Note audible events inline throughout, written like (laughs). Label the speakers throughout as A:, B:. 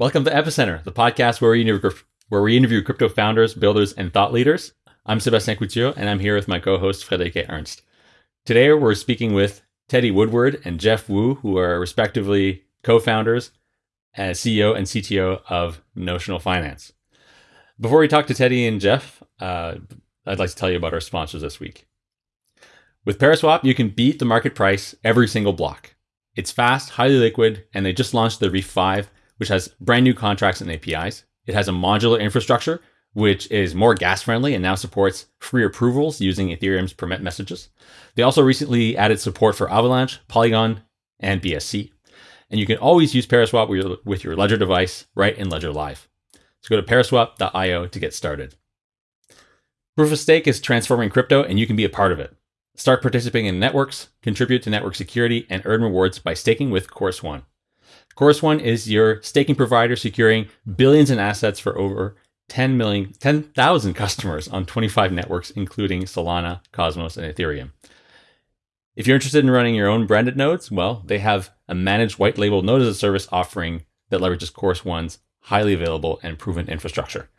A: Welcome to Epicenter, the podcast where we interview, where we interview crypto founders, builders, and thought leaders. I'm Sebastien Couture, and I'm here with my co-host Friederike Ernst. Today, we're speaking with Teddy Woodward and Jeff Wu, who are respectively co-founders as CEO and CTO of Notional Finance. Before we talk to Teddy and Jeff, uh, I'd like to tell you about our sponsors this week. With Paraswap, you can beat the market price every single block. It's fast, highly liquid, and they just launched the Reef 5, which has brand new contracts and APIs. It has a modular infrastructure, which is more gas friendly and now supports free approvals using Ethereum's permit messages. They also recently added support for Avalanche, Polygon, and BSC. And you can always use Paraswap with your Ledger device right in Ledger Live. So go to paraswap.io to get started. Proof of Stake is transforming crypto, and you can be a part of it. Start participating in networks, contribute to network security, and earn rewards by staking with Chorus One. Chorus One is your staking provider securing billions in assets for over 10 million, 10,000 customers on 25 networks, including Solana, Cosmos, and Ethereum. If you're interested in running your own branded nodes, well, they have a managed white label node as a service offering that leverages Chorus One's highly available and proven infrastructure.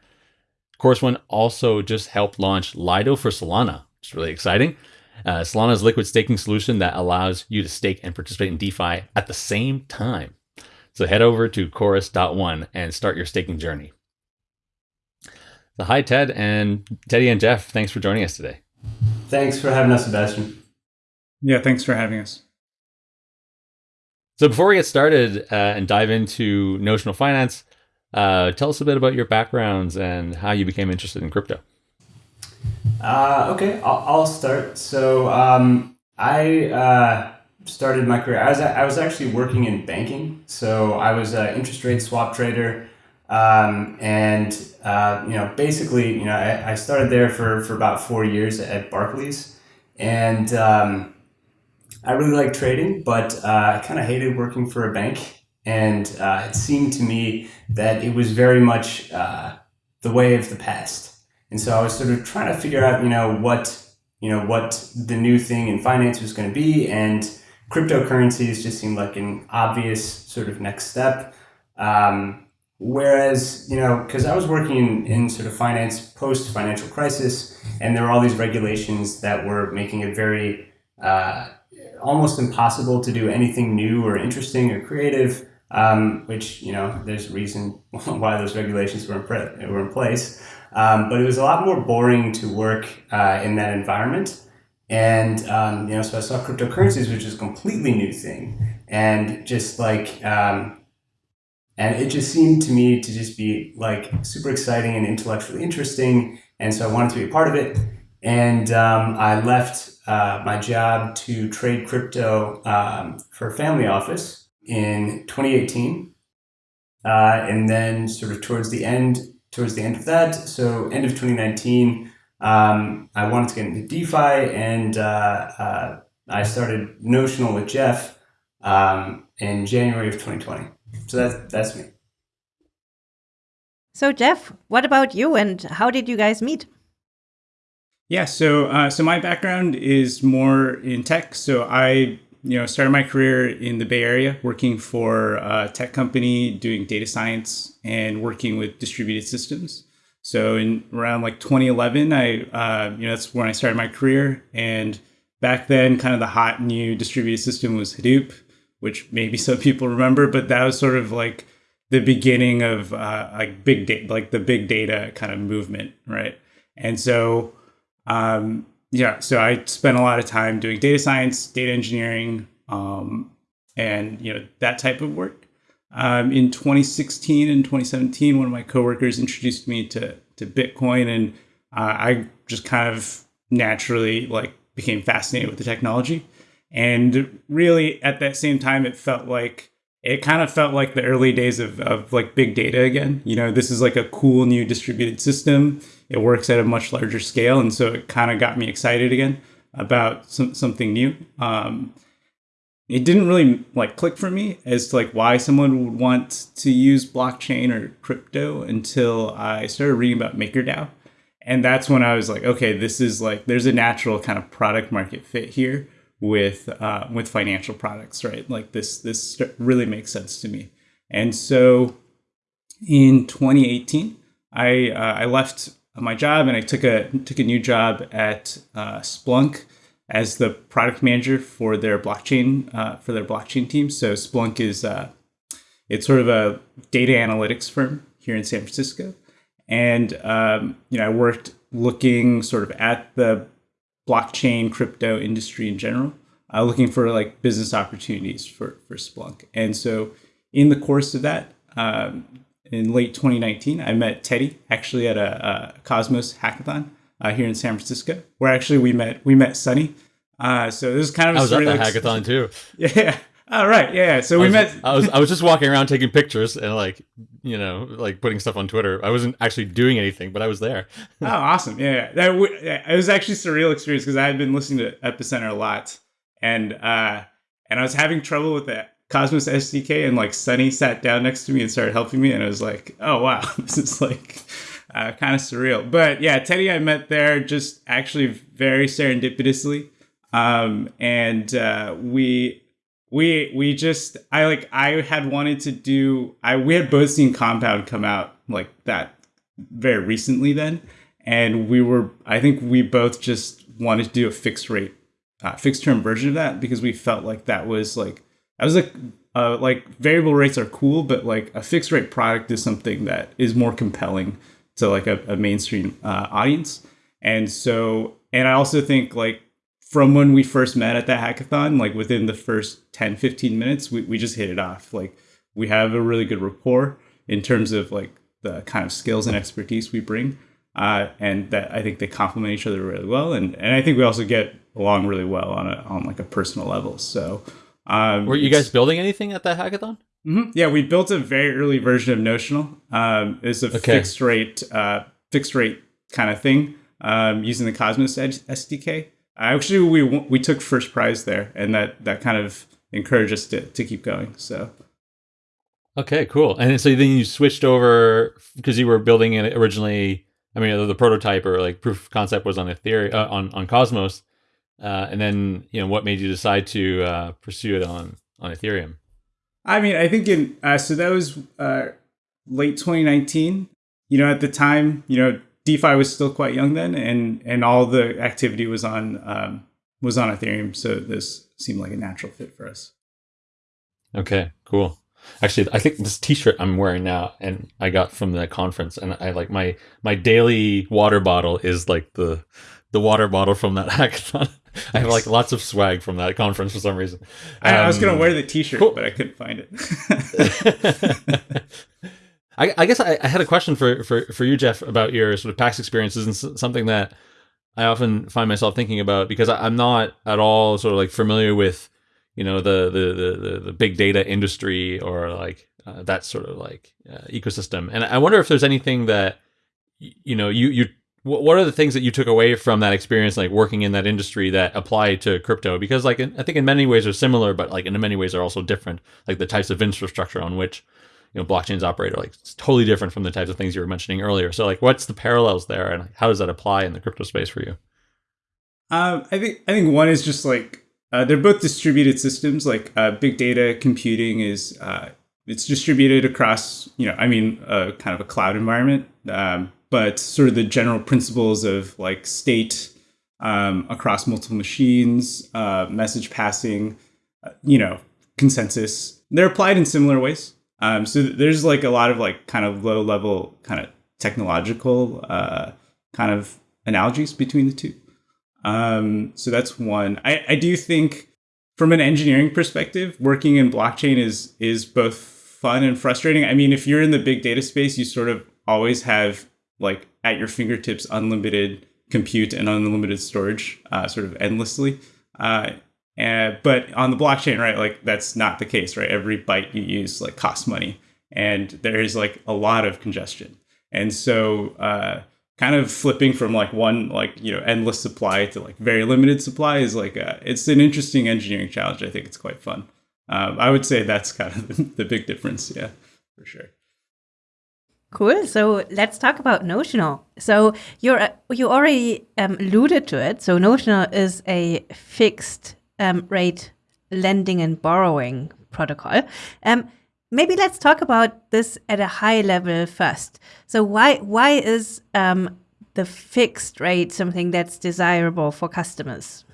A: Chorus One also just helped launch Lido for Solana, which is really exciting. Uh, Solana's liquid staking solution that allows you to stake and participate in DeFi at the same time. So head over to chorus.one and start your staking journey. So hi, Ted and Teddy and Jeff. Thanks for joining us today.
B: Thanks for having us, Sebastien.
C: Yeah, thanks for having us.
A: So before we get started uh, and dive into notional finance, uh, tell us a bit about your backgrounds and how you became interested in crypto.
B: Uh, okay, I'll, I'll, start. So um, I uh, started my career. I was I was actually working in banking. So I was an interest rate swap trader, um, and uh, you know basically you know I, I, started there for for about four years at Barclays, and um, I really liked trading, but uh, I kind of hated working for a bank. And uh, it seemed to me that it was very much uh, the way of the past. And so I was sort of trying to figure out, you know, what you know what the new thing in finance was going to be, and cryptocurrencies just seemed like an obvious sort of next step. Um, whereas, you know, because I was working in, in sort of finance post financial crisis, and there were all these regulations that were making it very uh, almost impossible to do anything new or interesting or creative. Um, which you know, there's a reason (laughs) why those regulations were in, were in place. Um, but it was a lot more boring to work uh, in that environment. And, um, you know, so I saw cryptocurrencies, which is a completely new thing. And just like, um, and it just seemed to me to just be like super exciting and intellectually interesting. And so I wanted to be a part of it. And um, I left uh, my job to trade crypto um, for family office in 2018. Uh, and then sort of towards the end, towards the end of that, so end of 2019, um, I wanted to get into DeFi, and uh, uh, I started Notional with Jeff um, in January of 2020. So that's that's me.
D: So Jeff, what about you, and how did you guys meet?
C: Yeah, so uh, so my background is more in tech. So I you know started my career in the Bay Area, working for a tech company, doing data science and working with distributed systems. So in around like 2011, I uh, you know that's when I started my career, and back then, kind of the hot new distributed system was Hadoop, which maybe (laughs) some people remember, but that was sort of like the beginning of uh, like big data, like the big data kind of movement, right? And so, um, yeah, so I spent a lot of time doing data science, data engineering, um, and you know that type of work. Um, in 2016 and 2017, one of my coworkers introduced me to to Bitcoin, and uh, I just kind of naturally like became fascinated with the technology. And really, at that same time, it felt like it kind of felt like the early days of, of like big data again. You know, this is like a cool new distributed system. It works at a much larger scale, and so it kind of got me excited again about some, something new. Um, it didn't really like click for me as to like why someone would want to use blockchain or crypto until I started reading about MakerDAO. And that's when I was like, okay, this is like there's a natural kind of product market fit here with uh, with financial products, right? Like this this really makes sense to me. And so in 2018, I uh, I left my job and I took a took a new job at uh, Splunk as the product manager for their blockchain uh, for their blockchain team. So Splunk is uh, it's sort of a data analytics firm here in San Francisco, and um, you know I worked looking sort of at the blockchain crypto industry in general, uh, looking for like business opportunities for for Splunk. And so in the course of that, um, in late 2019, I met Teddy actually at a, a Cosmos hackathon uh, here in San Francisco, where actually we met we met Sunny. Uh, so this is kind of
A: I was at the hackathon too. (laughs)
C: Yeah. All right. Yeah. So
A: I
C: we
A: was,
C: met. (laughs)
A: I was I was just walking around taking pictures and like you know like putting stuff on Twitter. I wasn't actually doing anything, but I was there. (laughs)
C: oh, awesome! Yeah, yeah. That w- it was actually surreal experience because I had been listening to Epicenter a lot, and uh, and I was having trouble with the Cosmos SDK, and like Sunny sat down next to me and started helping me, and I was like, oh wow, this is like uh, kind of surreal. But yeah, Teddy I met there just actually very serendipitously, um, and uh, we we we just I like I had wanted to do I we had both seen Compound come out like that very recently then, and we were I think we both just wanted to do a fixed rate, uh, fixed term version of that because we felt like that was like that was like uh, like variable rates are cool, but like a fixed rate product is something that is more compelling to like a, a mainstream uh, audience, and so and I also think like from when we first met at that hackathon, like within the first 10, 15 minutes, we, we just hit it off. Like we have a really good rapport in terms of like the kind of skills and expertise we bring. Uh, and that I think they complement each other really well. And, and I think we also get along really well on a, on like a personal level. So, um,
A: were you guys building anything at that hackathon?
C: Mm-hmm. Yeah, we built a very early version of Notional. Um, it's a okay. fixed rate, uh, fixed rate kind of thing um, using the Cosmos SDK. Actually, we we took first prize there, and that that kind of encouraged us to to keep going. So.
A: Okay, cool. And so then you switched over because you were building it originally. I mean, the prototype or like proof of concept was on Ethereum uh, on on Cosmos, uh, and then you know what made you decide to uh, pursue it on on Ethereum?
C: I mean, I think in uh, so that was uh, late 2019. You know, at the time, you know, DeFi was still quite young then, and and all the activity was on um, was on Ethereum. So this seemed like a natural fit for us.
A: Okay, cool. Actually, I think this T-shirt I'm wearing now, and I got from the conference, and I like my my daily water bottle is like the the water bottle from that (laughs) hackathon. I have like lots of swag from that conference for some reason.
C: Um, I, was gonna um, wear the T-shirt, cool. but I couldn't find
A: it. (laughs) I, I guess I, I, had a question for, for, for you, Jeff, about your sort of PAX experiences and something that I often find myself thinking about because I, am not at all sort of like familiar with, you know, the the the, the big data industry or like uh, that sort of like uh, ecosystem. And I wonder if there's anything that, you know, you you what are the things that you took away from that experience, like working in that industry, that apply to crypto? Because, like, I think in many ways are similar, but like in many ways are also different. Like the types of infrastructure on which you know blockchains operate are like totally different from the types of things you were mentioning earlier. So like what's the parallels there and how does that apply in the crypto space for you?
C: Um, I think I think one is just like uh, they're both distributed systems. Like uh, big data computing is uh, it's distributed across you know I mean kind of a cloud environment, um, but sort of the general principles of like state um, across multiple machines, uh, message passing, uh, you know consensus. They're applied in similar ways. Um, so there's like a lot of like kind of low level kind of technological uh, kind of analogies between the two. Um, so that's one. I, I do think from an engineering perspective, working in blockchain is is both fun and frustrating. I mean, if you're in the big data space, you sort of always have like at your fingertips unlimited compute and unlimited storage, uh, sort of endlessly. Uh, and, but on the blockchain, right, like that's not the case, right? Every byte you use like costs money, and there is like a lot of congestion. And so, uh, kind of flipping from like one like you know endless supply to like very limited supply is like a, it's an interesting engineering challenge. I think it's quite fun. Um, I would say that's kind of the, (laughs) the big difference. Yeah, for sure.
D: Cool. So let's talk about Notional. So you're you already um, alluded to it. So Notional is a fixed um, rate lending and borrowing protocol. Um, maybe let's talk about this at a high level first. So why why is um, the fixed rate something that's desirable for customers?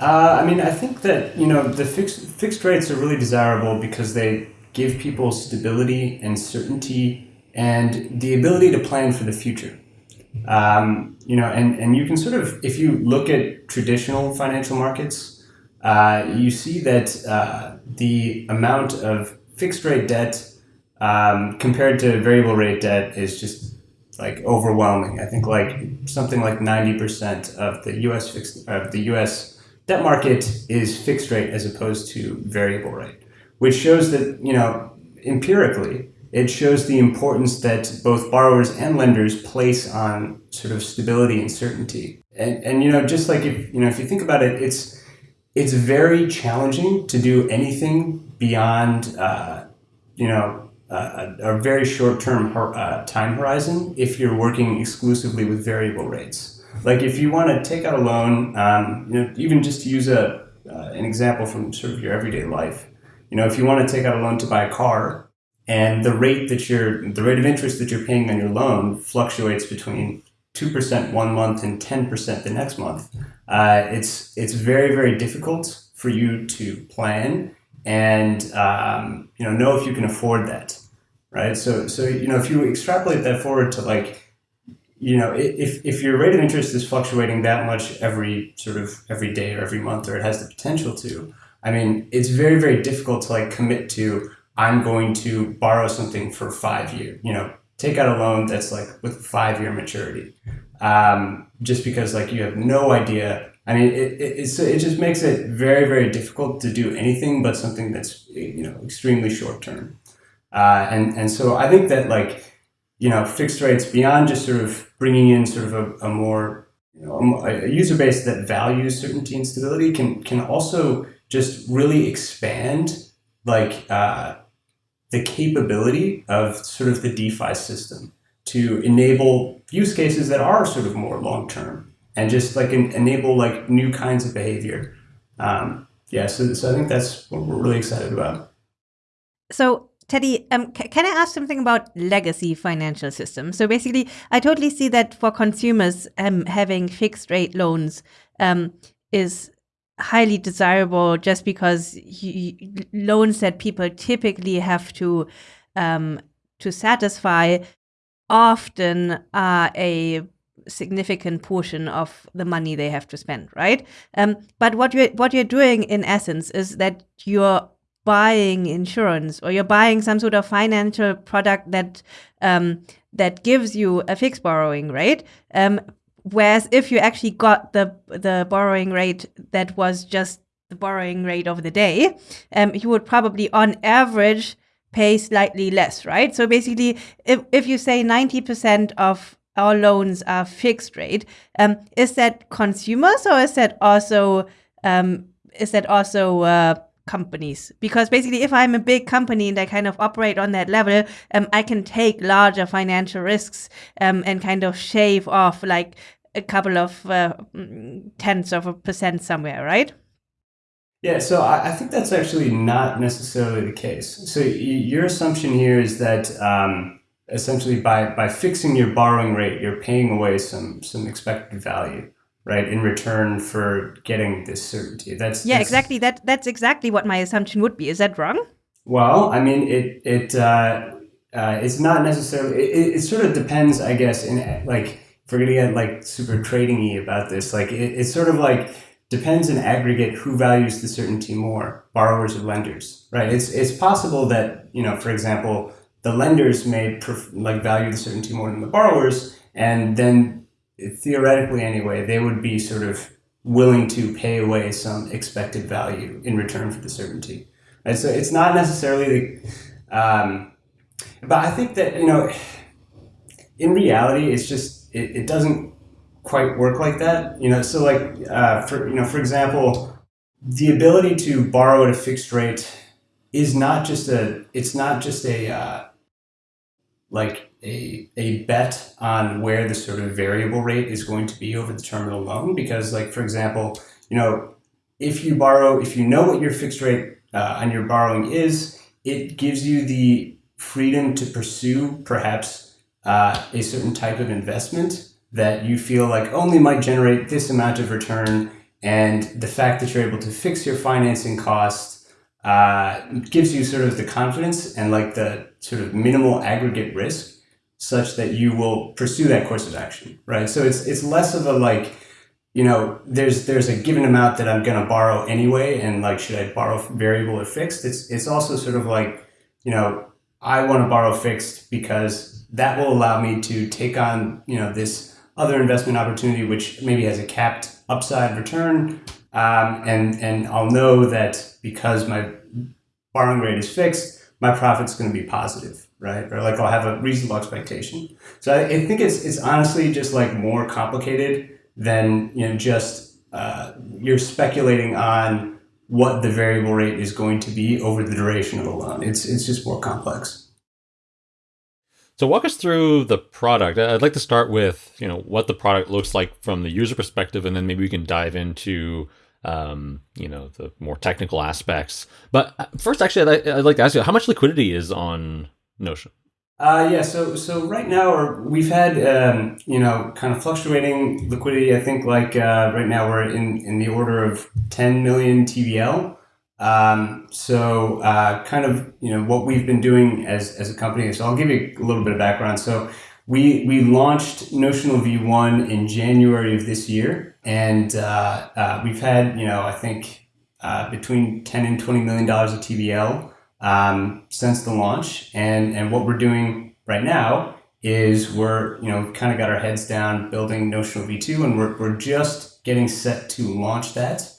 B: Uh, I mean, I think that you know the fixed fixed rates are really desirable because they give people stability and certainty and the ability to plan for the future. Um, you know, and and you can sort of if you look at traditional financial markets, uh, you see that uh, the amount of fixed rate debt um, compared to variable rate debt is just like overwhelming. I think like something like ninety percent of the U.S. fixed of the U.S debt market is fixed rate as opposed to variable rate, which shows that, you know, empirically, it shows the importance that both borrowers and lenders place on sort of stability and certainty. And, and you know, just like if, you know, if you think about it, it's, it's very challenging to do anything beyond, uh, you know, a, a very short-term uh, time horizon if you're working exclusively with variable rates. Like if you want to take out a loan, um, you know, even just to use a uh, an example from sort of your everyday life, you know, if you want to take out a loan to buy a car, and the rate that you're the rate of interest that you're paying on your loan fluctuates between two percent one month and ten percent the next month, uh, it's it's very very difficult for you to plan and um, you know know if you can afford that, right? So so you know if you extrapolate that forward to like you know, if, if your rate of interest is fluctuating that much every sort of every day or every month, or it has the potential to, I mean, it's very, very difficult to like commit to, I'm going to borrow something for five years, you know, take out a loan that's like with five year maturity. Um, just because like you have no idea. I mean, it, it, it just makes it very, very difficult to do anything but something that's, you know, extremely short term. Uh, and, and so I think that like, you know, fixed rates beyond just sort of bringing in sort of a, a more, you know, a, user base that values certainty and stability can, can also just really expand like uh, the capability of sort of the DeFi system to enable use cases that are sort of more long-term and just like enable like new kinds of behavior. Um, yeah, so, so I think that's what we're really excited about.
D: So Teddy, um, can I ask something about legacy financial systems? So basically, I totally see that for consumers, um, having fixed rate loans um, is highly desirable just because loans that people typically have to um, to satisfy often are a significant portion of the money they have to spend, right? Um, but what you're what you're doing in essence is that you're buying insurance or you're buying some sort of financial product that um, that gives you a fixed borrowing rate. Um, whereas if you actually got the the borrowing rate that was just the borrowing rate of the day, um, you would probably on average pay slightly less, right? So basically, if, if you say 90% of our loans are fixed rate, um, is that consumers or is that also um, is that also uh, companies because basically if i'm a big company and i kind of operate on that level um, i can take larger financial risks um, and kind of shave off like a couple of uh, tenths of a percent somewhere right?
B: Yeah so I, I think that's actually not necessarily the case. So your assumption here is that um, essentially by by fixing your borrowing rate you're paying away some some expected value right in return for getting this certainty. That's
D: yeah
B: that's,
D: exactly. That that's exactly what my assumption would be. Is that wrong?
B: Well i mean it it uh, uh, it's not necessarily it, it sort of depends i guess in like we're gonna get like super trading about this like it, it's sort of like depends in aggregate who values the certainty more borrowers or lenders right it's it's possible that you know for example the lenders may like value the certainty more than the borrowers and then theoretically anyway, they would be sort of willing to pay away some expected value in return for the certainty. And so it's not necessarily the, um, but I think that, you know, in reality, it's just, it, it doesn't quite work like that. You know, so like, uh, for, you know, for example, the ability to borrow at a fixed rate is not just a, it's not just a, uh, like a, a bet on where the sort of variable rate is going to be over the terminal loan because like for example you know if you borrow if you know what your fixed rate uh, on your borrowing is it gives you the freedom to pursue perhaps uh, a certain type of investment that you feel like only might generate this amount of return. And the fact that you're able to fix your financing costs uh, gives you sort of the confidence and like the sort of minimal aggregate risk such that you will pursue that course of action, right? So it's it's less of a like, you know, there's there's a given amount that I'm going to borrow anyway, and like, should I borrow variable or fixed? It's it's also sort of like, you know, I want to borrow fixed because that will allow me to take on, you know, this other investment opportunity which maybe has a capped upside return, um, and and I'll know that because my borrowing rate is fixed, my profit's going to be positive, right? Or like I'll have a reasonable expectation. So I, I think it's it's honestly just like more complicated than you know just uh, you're speculating on what the variable rate is going to be over the duration of a loan. It's it's just more complex.
A: So walk us through the product. I'd like to start with you know what the product looks like from the user perspective, and then maybe we can dive into um, you know the more technical aspects. But uh, first, actually, I'd, like to ask you how much liquidity is on Notional.
B: Uh, yeah, so so right now we've had um, you know kind of fluctuating liquidity. I think like uh, right now we're in in the order of 10 million TVL. Um, so uh, kind of you know what we've been doing as as a company. So I'll give you a little bit of background. So we we launched Notional V1 in January of this year, and uh, uh, we've had you know I think uh, between 10 and 20 million dollars of TVL um, since the launch. And, and what we're doing right now is we're, you know, kind of got our heads down building Notional V2 and we're, we're just getting set to launch that.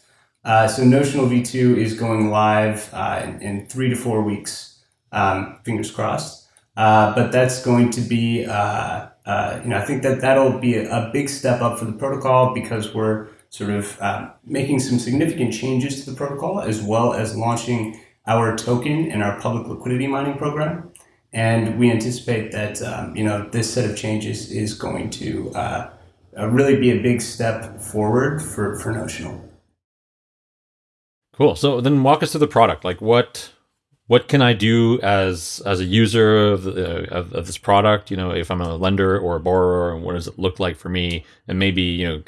B: Uh, so Notional V2 is going live uh, in, in, three to four weeks, um, fingers crossed. Uh, but that's going to be, uh, uh, you know, I think that that'll be a, a, big step up for the protocol because we're sort of uh, making some significant changes to the protocol as well as launching our token and our public liquidity mining program. And we anticipate that um, you know this set of changes is going to uh, really be a big step forward for, for Notional.
A: Cool. So then walk us through the product. Like what what can I do as as a user of, the, of, of this product? You know, if I'm a lender or a borrower, and what does it look like for me? And maybe you know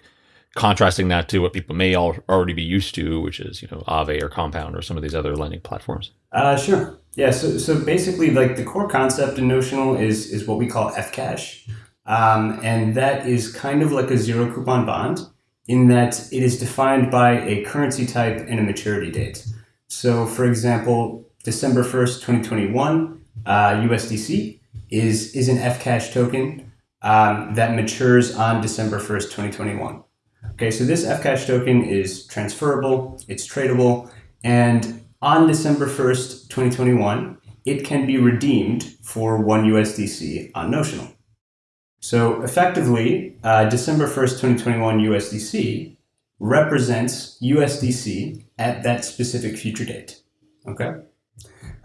A: contrasting that to what people may already be used to, which is you know Aave or Compound or some of these other lending platforms.
B: Uh, sure. Yeah. So so basically, like the core concept in Notional is is what we call fCash, um, and that is kind of like a zero coupon bond in that it is defined by a currency type and a maturity date. So, for example, December first, twenty twenty one, uh, USDC is is an fCash token um, that matures on December first, twenty twenty one. Okay, so this fCash token is transferable, it's tradable, and on December 1st, 2021, it can be redeemed for one USDC on Notional. So effectively, uh, December 1st, 2021 USDC represents USDC at that specific future date. Okay?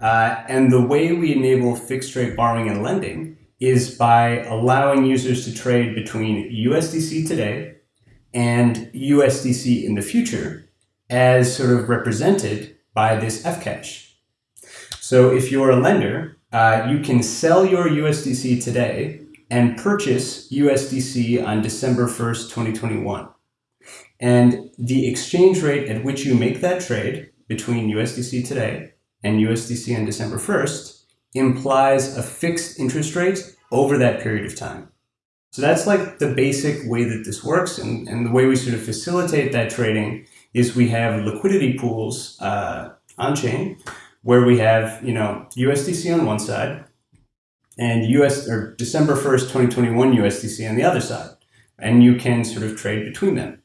B: Uh, and the way we enable fixed rate borrowing and lending is by allowing users to trade between USDC today and USDC in the future as sort of represented by this fCash. So if you're a lender, uh, you can sell your USDC today and purchase USDC on December 1st, 2021. And the exchange rate at which you make that trade between USDC today and USDC on December 1st implies a fixed interest rate over that period of time. So that's like the basic way that this works. And, and the way we sort of facilitate that trading is we have liquidity pools uh, on chain where we have, you know, USDC on one side and US or December 1st, 2021 USDC on the other side. And you can sort of trade between them.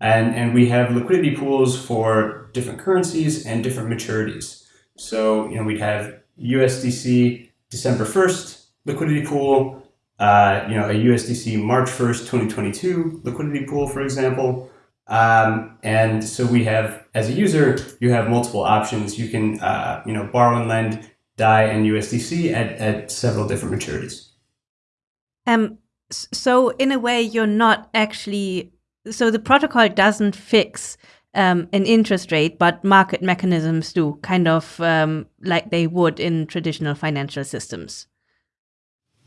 B: And, and we have liquidity pools for different currencies and different maturities. So, you know, we'd have USDC December 1st liquidity pool, uh, you know, a USDC March 1st, 2022 liquidity pool, for example. Um, and so we have, as a user, you have multiple options. You can, uh, you know, borrow and lend DAI and USDC at, at several different maturities.
D: Um, so in a way, you're not actually, so the protocol doesn't fix um, an interest rate, but market mechanisms do, kind of um, like they would in traditional financial systems.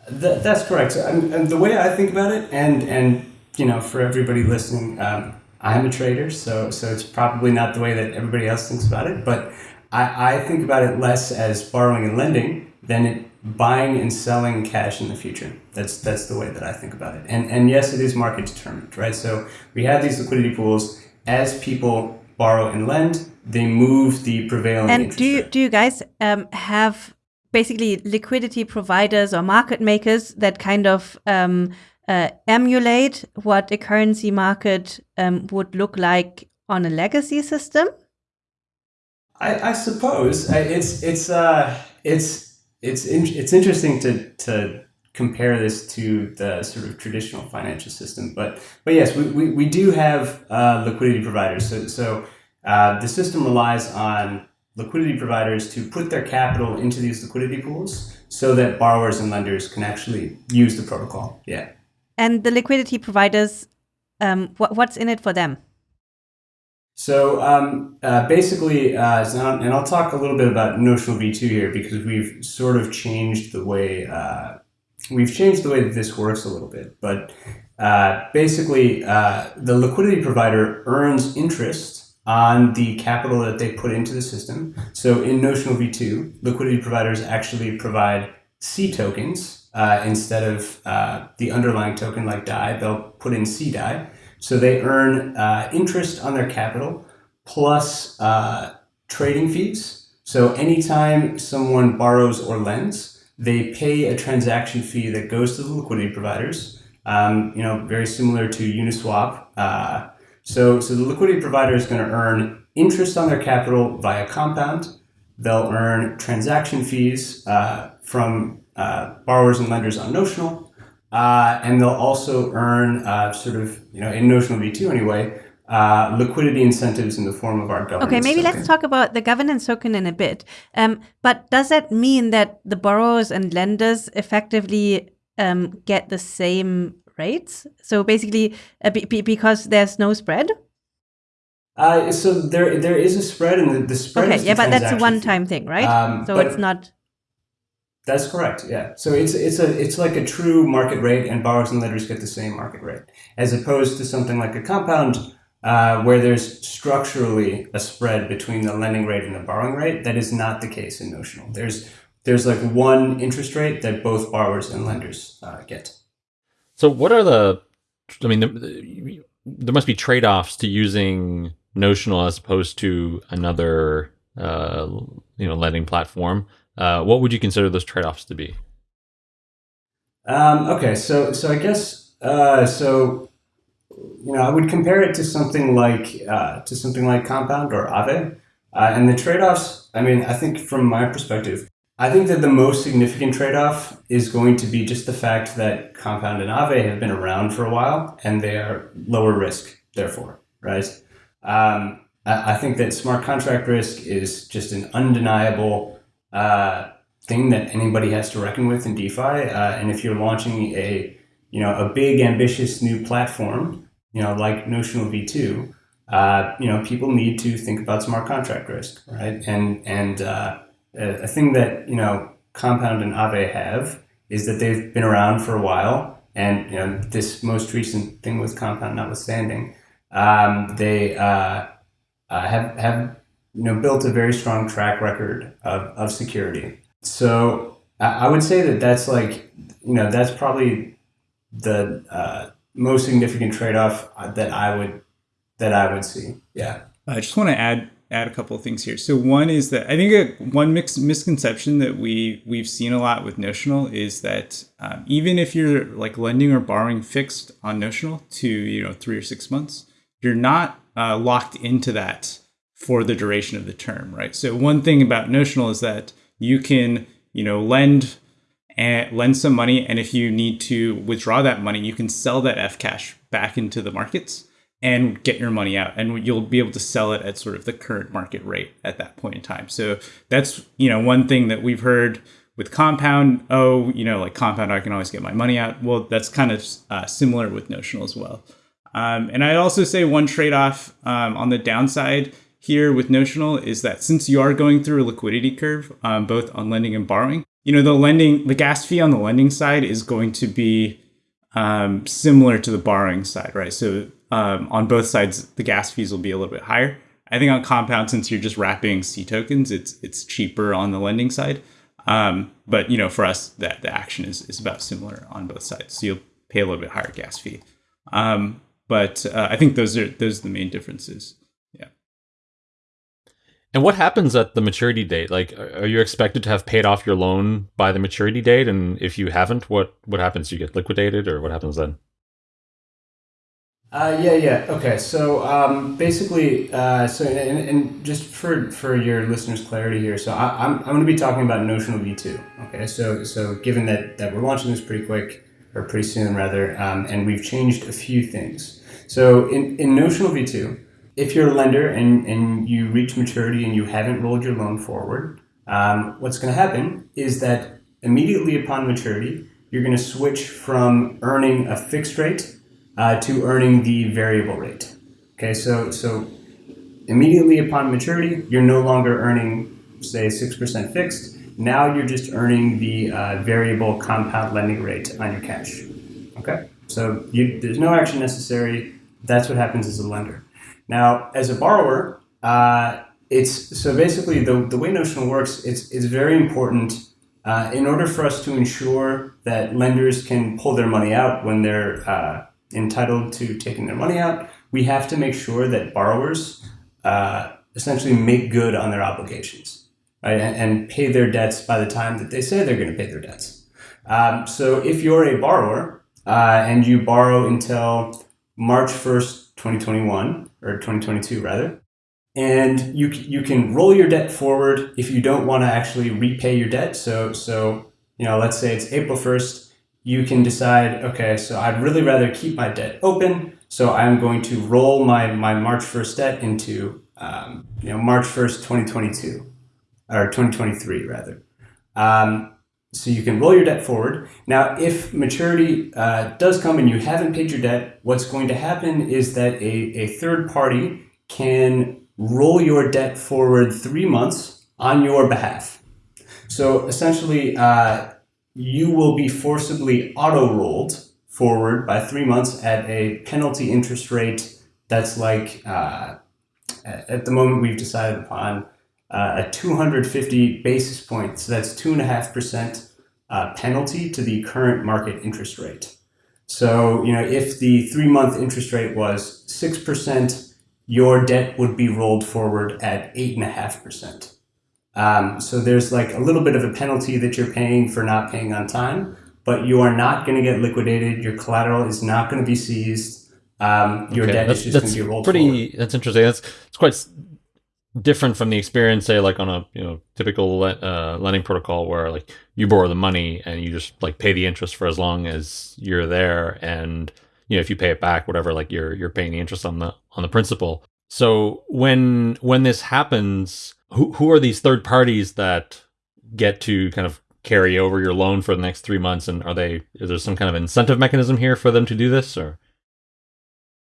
B: Th- that's correct. And, and, the way I think about it, and and you know, for everybody listening, um, I'm a trader, so so it's probably not the way that everybody else thinks about it. But I, I think about it less as borrowing and lending than it buying and selling cash in the future. That's that's the way that I think about it. And and yes, it is market determined, right? So we have these liquidity pools as people borrow and lend, they move the prevailing.
D: And do you do you guys um, have basically liquidity providers or market makers that kind of um, uh, emulate what a currency market um, would look like on a legacy system?
B: I, I suppose it's it's uh, it's it's in, it's interesting to to compare this to the sort of traditional financial system. But but yes, we, we, we do have uh, liquidity providers. So so uh, the system relies on liquidity providers to put their capital into these liquidity pools so that borrowers and lenders can actually use the protocol. Yeah.
D: And the liquidity providers, um, what, what's in it for them?
B: So um, uh, basically, uh, and I'll talk a little bit about notional V2 here because we've sort of changed the way uh, we've changed the way that this works a little bit. But uh, basically, uh, the liquidity provider earns interest on the capital that they put into the system. So in notional V2, liquidity providers actually provide cTokens uh, instead of the underlying token like DAI. They'll put in cDAI. So they earn uh, interest on their capital plus uh, trading fees. So anytime someone borrows or lends, they pay a transaction fee that goes to the liquidity providers. Um, you know, very similar to Uniswap. Uh, so, so the liquidity provider is going to earn interest on their capital via compound. They'll earn transaction fees uh, from uh, borrowers and lenders on notional, uh, and they'll also earn uh, sort of, you know, in notional V2 anyway, uh, liquidity incentives in the form of our governance.
D: Okay, maybe
B: token.
D: let's talk about the governance token in a bit. Um, but does that mean that the borrowers and lenders effectively um, get the same rates? So basically, uh, be, because there's no spread.
B: Uh, so there, there is a spread, and the, the spread.
D: Okay, yeah, but that's a one-time thing, right? Um, so it's not.
B: That's correct. Yeah. So it's it's a it's like a true market rate, and borrowers and lenders get the same market rate, as opposed to something like a compound, uh, where there's structurally a spread between the lending rate and the borrowing rate. That is not the case in notional. There's there's like one interest rate that both borrowers and lenders uh, get.
A: So what are the? I mean, the, there must be trade offs to using notional as opposed to another, uh, you know, lending platform. Uh, what would you consider those trade-offs to be?
B: Um, okay, so so I guess uh, so you know I would compare it to something like uh, to something like Compound or Aave, uh, and the trade-offs. I mean, I think from my perspective, I think that the most significant trade-off is going to be just the fact that Compound and Aave have been around for a while and they are lower risk, therefore, right? Um, I, I think that smart contract risk is just an undeniable uh, thing that anybody has to reckon with in DeFi. Uh, and if you're launching a you know a big ambitious new platform, you know like Notional V2, uh, you know people need to think about smart contract risk, right? And and uh, a thing that you know Compound and Aave have is that they've been around for a while, and you know this most recent thing with Compound notwithstanding, um, they uh, uh, have have you know, built a very strong track record of, of security. So I would say that that's like, you know, that's probably the uh, most significant trade-off that I would that I would see. Yeah.
C: I just want to add add a couple of things here. So one is that I think a, one mix, misconception that we we've seen a lot with notional is that um, even if you're like lending or borrowing fixed on notional to you know three or six months, you're not uh, locked into that for the duration of the term, right? So one thing about notional is that you can, you know, lend and lend some money, and if you need to withdraw that money, you can sell that fCash back into the markets and get your money out, and you'll be able to sell it at sort of the current market rate at that point in time. So that's you know one thing that we've heard with compound. Oh, you know, like compound, I can always get my money out. Well, that's kind of uh, similar with notional as well. Um, and I'd also say one trade off um, on the downside here with Notional is that since you are going through a liquidity curve, um, both on lending and borrowing, you know, the lending, the gas fee on the lending side is going to be um, similar to the borrowing side, right? So um, on both sides, the gas fees will be a little bit higher. I think on Compound, since you're just wrapping cTokens, it's it's cheaper on the lending side. Um, but you know, for us, that the action is, is about similar on both sides. So you'll pay a little bit higher gas fee. Um, but uh, I think those are those are the main differences.
A: And what happens at the maturity date? Like, are you expected to have paid off your loan by the maturity date? And if you haven't, what what happens? You get liquidated, or what happens then?
B: Uh, yeah, yeah. Okay, so um, basically, uh, so and, and just for for your listeners' clarity here, so I, I'm, I'm going to be talking about Notional V2. Okay, so so given that that we're launching this pretty quick or pretty soon rather, um, and we've changed a few things. So in, in Notional V2, if you're a lender and, and you reach maturity and you haven't rolled your loan forward, um, what's going to happen is that immediately upon maturity, you're going to switch from earning a fixed rate uh, to earning the variable rate. Okay, so so immediately upon maturity, you're no longer earning, say, six percent fixed. Now you're just earning the uh, variable compound lending rate on your cash. Okay, so you, there's no action necessary. That's what happens as a lender. Now, as a borrower, uh, it's so basically the, the way Notional works. It's it's very important uh, in order for us to ensure that lenders can pull their money out when they're uh, entitled to taking their money out, we have to make sure that borrowers uh, essentially make good on their obligations right, and, and, pay their debts by the time that they say they're going to pay their debts. Um, so if you're a borrower uh, and you borrow until March 1st, 2021, or 2022 rather, and you, you can roll your debt forward if you don't want to actually repay your debt. So, so you know, let's say it's April 1st you can decide, okay, so I'd really rather keep my debt open. So I'm going to roll my, my March 1st debt into, um, you know, March 1st, 2022 or 2023 rather. Um, so you can roll your debt forward. Now, if maturity uh, does come and you haven't paid your debt, what's going to happen is that a, a third party can roll your debt forward three months on your behalf. So essentially, uh, you will be forcibly auto rolled forward by three months at a penalty interest rate that's like, uh, at the moment we've decided upon uh, a 250 basis points. So that's 2.5% uh, penalty to the current market interest rate. So, you know, if the three month interest rate was 6%, your debt would be rolled forward at 8.5%. Um, so there's like a little bit of a penalty that you're paying for not paying on time, but you are not going to get liquidated. Your collateral is not going to be seized. Um, your okay, debt is just going to be rolled
A: pretty,
B: forward.
A: That's interesting. That's it's quite different from the experience, say, like on a you know typical uh, lending protocol where like you borrow the money and you just like pay the interest for as long as you're there, and you know if you pay it back, whatever, like you're you're paying the interest on the on the principal. So when when this happens, who who are these third parties that get to kind of carry over your loan for the next three months? And are they is there some kind of incentive mechanism here for them to do this or?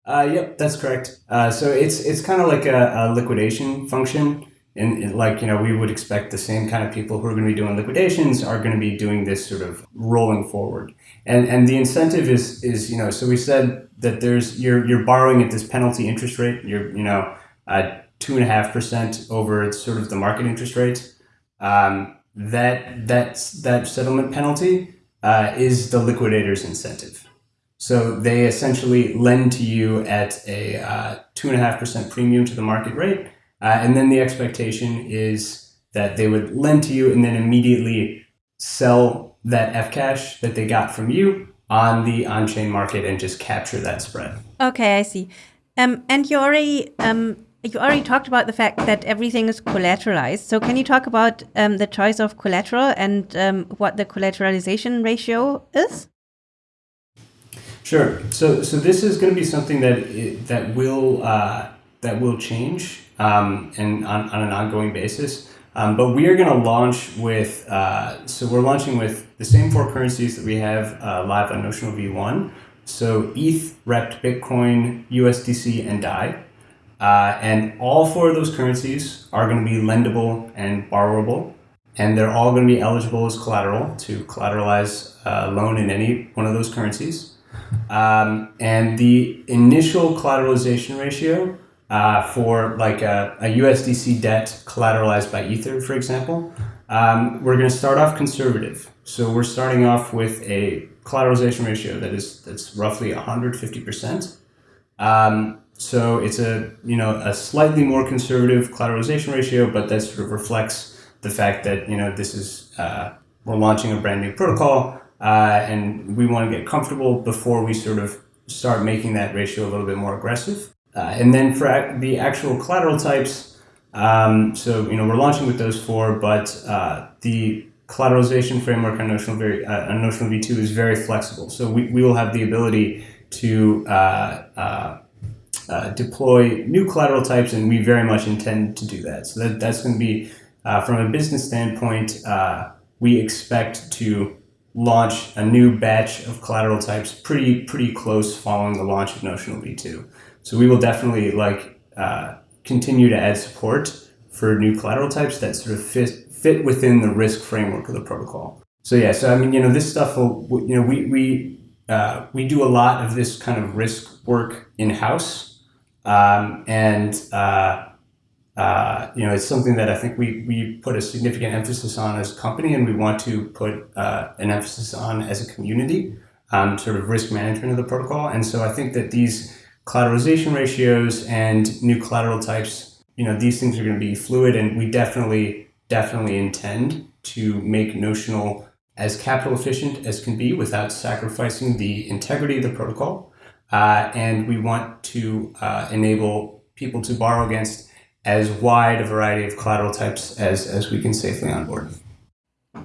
B: Uh, yep, that's correct. Uh, so it's it's kind of like a, a liquidation function, and, like you know we would expect the same kind of people who are going to be doing liquidations are going to be doing this sort of rolling forward, and and the incentive is is you know so we said that there's you're you're borrowing at this penalty interest rate. You're you know uh, two and a half percent over sort of the market interest rate. Um, that that's that settlement penalty uh, is the liquidator's incentive. So they essentially lend to you at a uh, two and a half percent premium to the market rate, uh, and then the expectation is that they would lend to you and then immediately sell that fCash that they got from you on the on-chain market and just capture that spread.
D: Okay, I see. Um, and you already um, you already talked about the fact that everything is collateralized. So can you talk about um, the choice of collateral and um, what the collateralization ratio is?
B: Sure. So so this is going to be something that that will uh, that will change um, and on, on an ongoing basis. Um, but we are going to launch with uh, so we're launching with the same four currencies that we have uh, live on Notional V1 So ETH, wrapped, Bitcoin, USDC, and DAI. Uh, and all four of those currencies are going to be lendable and borrowable. And they're all going to be eligible as collateral to collateralize a loan in any one of those currencies. Um, and the initial collateralization ratio uh, for like a, a, USDC debt collateralized by Ether, for example, um, we're going to start off conservative. So we're starting off with a collateralization ratio that is that's roughly 150 percent. Um, so it's a you know a slightly more conservative collateralization ratio, but that sort of reflects the fact that you know this is uh, we're launching a brand new protocol uh, and we want to get comfortable before we sort of start making that ratio a little bit more aggressive. Uh, and then for ac- the actual collateral types, um, so you know we're launching with those four, but uh, the collateralization framework on Notional, very, uh, on Notional V2 is very flexible. So we, we will have the ability to uh, uh, deploy new collateral types, and we very much intend to do that. So that, that's going to be, from a business standpoint, we expect to launch a new batch of collateral types pretty pretty close following the launch of Notional V2. So we will definitely like uh, continue to add support for new collateral types that sort of fit fit within the risk framework of the protocol. So yeah, so I mean, you know, this stuff will, you know, we we uh, we do a lot of this kind of risk work in house, um, and uh, uh, you know, it's something that I think we we put a significant emphasis on as a company, and we want to put uh, an emphasis on as a community, um, sort of risk management of the protocol. And so I think that these collateralization ratios and new collateral types, you know, these things are going to be fluid, and we definitely definitely intend to make Notional as capital efficient as can be without sacrificing the integrity of the protocol. Uh, and we want to uh, enable people to borrow against as wide a variety of collateral types as, as we can safely onboard.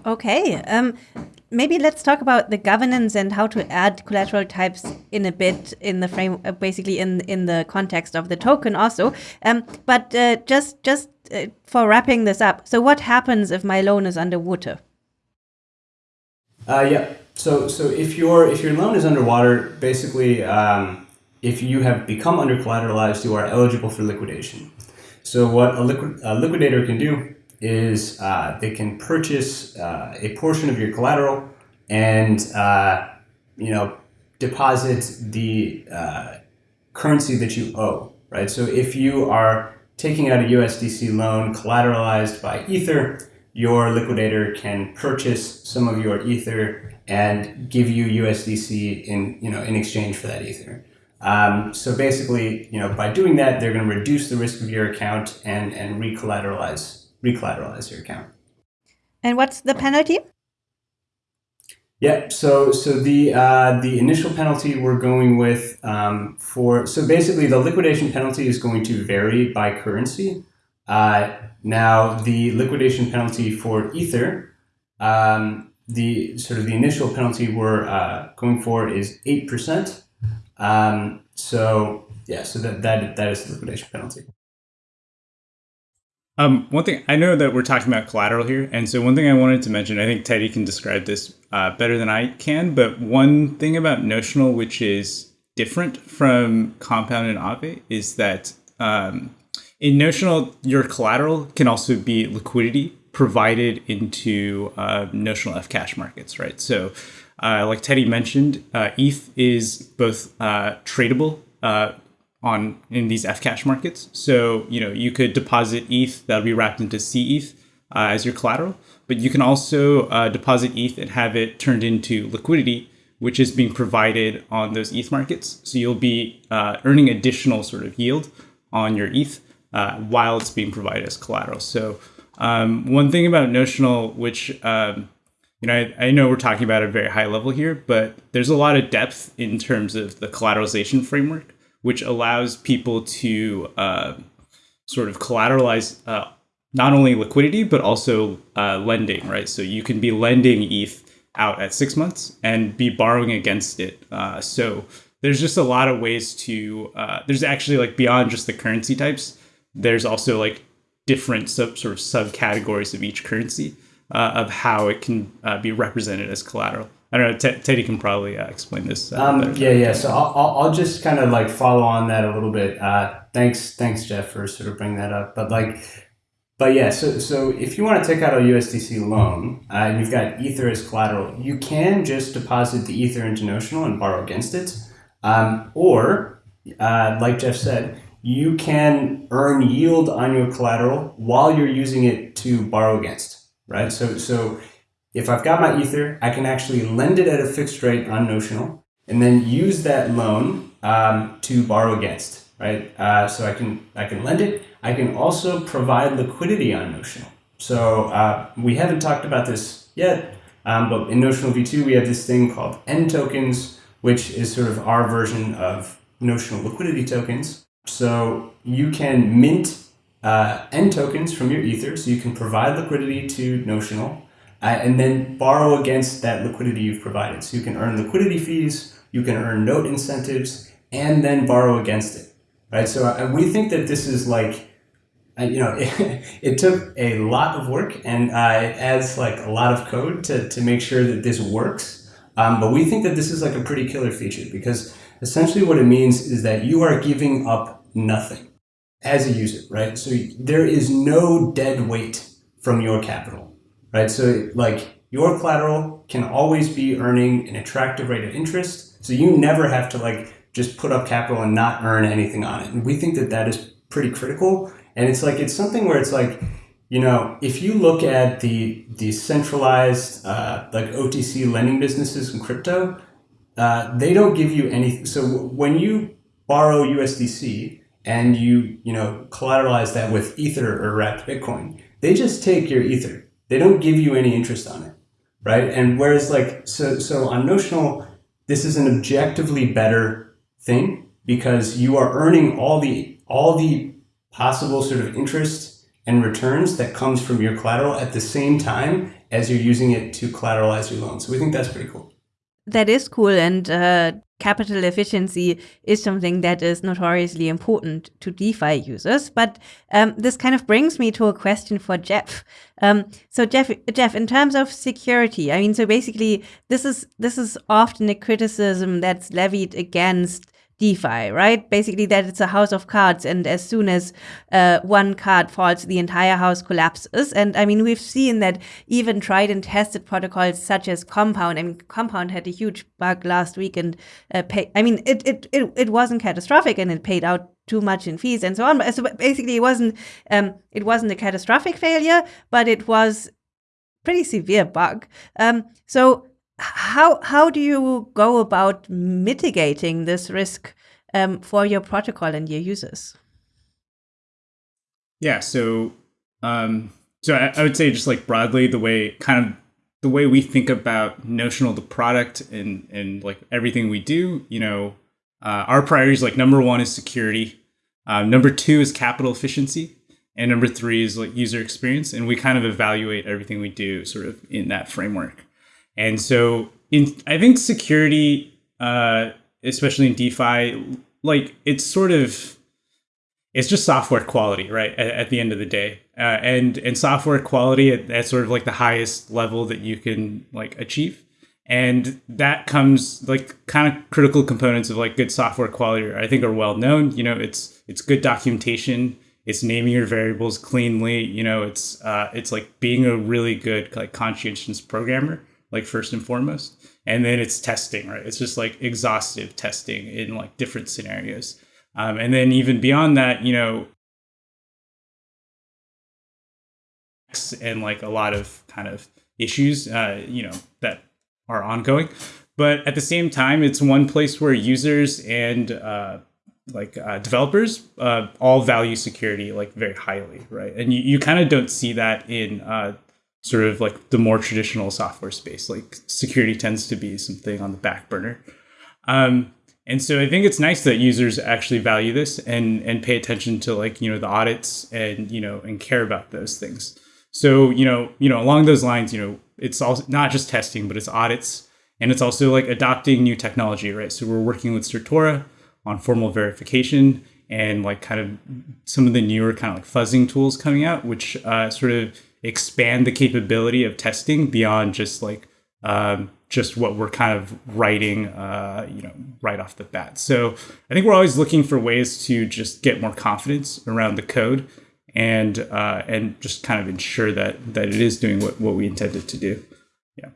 D: Okay. Um, maybe let's talk about the governance and how to add collateral types in a bit in the frame, uh, basically in in the context of the token also. Um, but uh, just just uh, for wrapping this up, so what happens if my loan is underwater?
B: Uh, yeah. So so if your if your loan is underwater, basically, um, if you have become under collateralized, you are eligible for liquidation. So what a, a liquidator can do is uh, they can purchase uh, a portion of your collateral and uh, you know deposit the uh, currency that you owe. Right. So if you are taking out a USDC loan collateralized by Ether, your liquidator can purchase some of your Ether and give you USDC in you know in exchange for that Ether. Um, so basically, you know, by doing that, they're going to reduce the risk of your account and and recollateralize recollateralize your account.
D: And what's the penalty?
B: Yeah, so so the uh, the initial penalty we're going with um, for so basically the liquidation penalty is going to vary by currency. Uh, now the liquidation penalty for Ether, um, the sort of the initial penalty we're uh, going for is eight percent. Um, so yeah, so that that that is the liquidation penalty.
C: Um, one thing I know that we're talking about collateral here, and so one thing I wanted to mention, I think Teddy can describe this uh, better than I can, but one thing about notional which is different from compound and Aave is that um, in notional, your collateral can also be liquidity provided into uh, notional fCash markets, right? So, uh, like Teddy mentioned, uh, ETH is both uh, tradable uh, on in these fCash markets. So you know you could deposit ETH that'll be wrapped into cETH uh, as your collateral, but you can also uh, deposit ETH and have it turned into liquidity, which is being provided on those ETH markets. So you'll be earning additional sort of yield on your ETH while it's being provided as collateral. So um, one thing about notional, which um, you know, I, I, know we're talking about a very high level here, but there's a lot of depth in terms of the collateralization framework which allows people to uh, sort of collateralize uh, not only liquidity but also uh, lending, right? So you can be lending ETH out at six months and be borrowing against it. Uh, so there's just a lot of ways to. Uh, there's actually like beyond just the currency types. There's also like different sub sort of subcategories of each currency uh, of how it can be represented as collateral. I don't know. T- Teddy can probably uh, explain this. Uh,
B: um, yeah, yeah. So I'll, I'll, I'll just kind of like follow on that a little bit. Uh, thanks, thanks, Jeff, for sort of bringing that up. But like, but yeah. So so if you want to take out a USDC loan uh, and you've got Ether as collateral, you can just deposit the Ether into Notional and borrow against it, um, or uh, like Jeff said, you can earn yield on your collateral while you're using it to borrow against. Right. So so if I've got my Ether, I can actually lend it at a fixed rate on Notional and then use that loan um, to borrow against, right? Uh, so I can I can lend it. I can also provide liquidity on Notional. So uh, we haven't talked about this yet, um, but in Notional V2 we have this thing called nTokens, which is sort of our version of Notional liquidity tokens. So you can mint uh, nTokens from your Ether, so you can provide liquidity to Notional uh, and then borrow against that liquidity you've provided. So you can earn liquidity fees, you can earn note incentives, and then borrow against it, right? So uh, we think that this is like, uh, you know, it, (laughs) it, took a lot of work and uh, it adds like a lot of code to, to make sure that this works. Um, but we think that this is like a pretty killer feature because essentially what it means is that you are giving up nothing as a user, right? So there is no dead weight from your capital right? So like your collateral can always be earning an attractive rate of interest. So you never have to like just put up capital and not earn anything on it. And we think that that is pretty critical. And it's like, it's something where it's like, you know, if you look at the, the centralized, uh, like OTC lending businesses in crypto, uh, they don't give you anything. So when you borrow USDC and you, you know, collateralize that with Ether or wrapped Bitcoin, they just take your Ether they don't give you any interest on it, right? And whereas like so so on notional, this is an objectively better thing because you are earning all the all the possible sort of interest and returns that comes from your collateral at the same time as you're using it to collateralize your loan. So we think that's pretty cool.
D: That is cool, and uh, capital efficiency is something that is notoriously important to DeFi users. But um, this kind of brings me to a question for Jeff. Um, so Jeff, Jeff, in terms of security, I mean, so basically, this is this is often a criticism that's levied against DeFi, right? Basically, that it's a house of cards, and as soon as uh, one card falls, the entire house collapses. And I mean, we've seen that even tried and tested protocols such as Compound. I mean, Compound had a huge bug last week, and uh, pay, I mean, it, it it it wasn't catastrophic, and it paid out too much in fees and so on. So basically, it wasn't um, it wasn't a catastrophic failure, but it was pretty severe bug. Um, so how how do you go about mitigating this risk um, for your protocol and your users?
C: Yeah, so um, so I, I, would say just like broadly the way kind of the way we think about notional the product and and like everything we do, you know, uh, our priorities like number one is security, uh, number two is capital efficiency, and number three is like user experience, and we kind of evaluate everything we do sort of in that framework. And so in I think security, uh, especially in DeFi, like it's sort of it's just software quality, right? At, at the end of the day, uh, and and software quality at, at sort of like the highest level that you can like achieve, and that comes like kind of critical components of like good software quality. I think are well known. You know, it's it's good documentation. It's naming your variables cleanly. You know, it's uh, it's like being a really good like conscientious programmer like first and foremost. And then it's testing right? It's just like exhaustive testing in like different scenarios. Um, and then even beyond that you know and like a lot of kind of issues uh, you know that are ongoing. But at the same time it's one place where users and uh, like uh, developers uh, all value security like very highly right? And you, you kind of don't see that in uh, sort of like the more traditional software space. Like security tends to be something on the back burner. Um, and so I think it's nice that users actually value this and and pay attention to like you know the audits and you know and care about those things. So you know you know along those lines you know it's also not just testing but it's audits and it's also like adopting new technology right. So we're working with Certora on formal verification and like kind of some of the newer kind of like fuzzing tools coming out which uh, sort of expand the capability of testing beyond just like um, just what we're kind of writing, uh, you know, right off the bat. So I think we're always looking for ways to just get more confidence around the code and uh, and just kind of ensure that that it is doing what, what we intended to do. Yeah.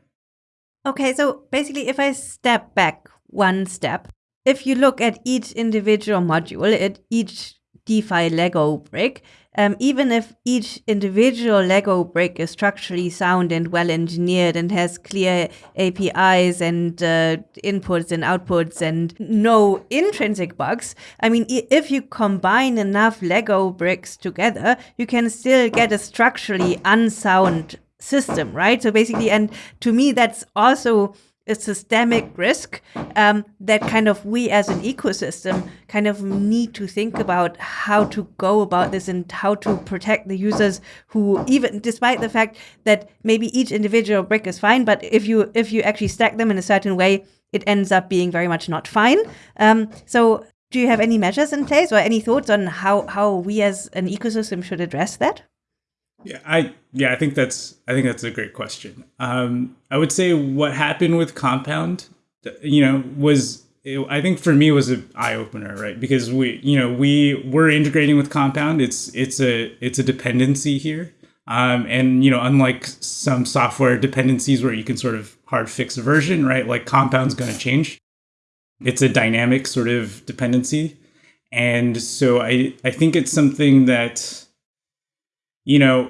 D: Okay, so basically, if I step back one step, if you look at each individual module, at each DeFi Lego brick, um, even if each individual Lego brick is structurally sound and well engineered and has clear APIs and uh, inputs and outputs and no intrinsic bugs, I mean, if you combine enough Lego bricks together, you can still get a structurally unsound system, right? So basically, and to me, that's also a systemic risk um, that kind of we as an ecosystem kind of need to think about how to go about this and how to protect the users who even despite the fact that maybe each individual brick is fine but if you if you actually stack them in a certain way it ends up being very much not fine. Um, so do you have any measures in place or any thoughts on how how we as an ecosystem should address that
C: yeah, I yeah, I think that's I think that's a great question. Um, I would say what happened with Compound, you know, was it, I think for me was an eye opener, right? Because we, you know, we we're integrating with Compound. It's it's a it's a dependency here, um, and you know, unlike some software dependencies where you can sort of hard fix a version, right? Like Compound's going to change. It's a dynamic sort of dependency, and so I I think it's something that you know,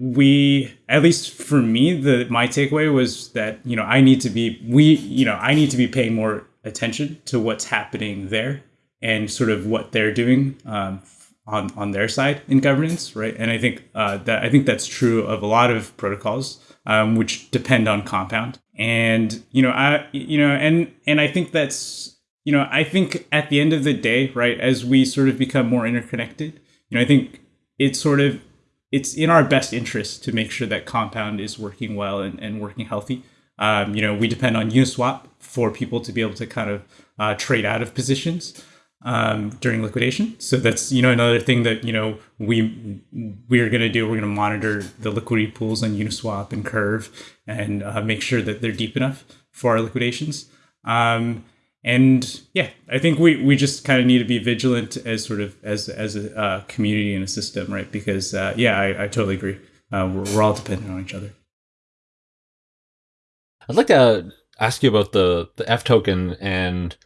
C: we at least for me, the my takeaway was that you know I need to be we you know I need to be paying more attention to what's happening there and sort of what they're doing um, on on their side in governance, right? And I think uh, that I think that's true of a lot of protocols um, which depend on Compound. And you know, I you know, and and I think that's you know, I think at the end of the day, right, as we sort of become more interconnected, you know, I think it sort of it's in our best interest to make sure that Compound is working well and, and working healthy. Um, you know, we depend on Uniswap for people to be able to kind of uh, trade out of positions um, during liquidation. So that's you know another thing that you know we we're going to do. We're going to monitor the liquidity pools on Uniswap and Curve and uh, make sure that they're deep enough for our liquidations. Um, and yeah, I think we, we just kind of need to be vigilant as sort of as as a uh, community and a system, right? Because uh, yeah, I, I totally agree. Uh, we're, we're all dependent on each other.
A: I'd like to ask you about the the F token and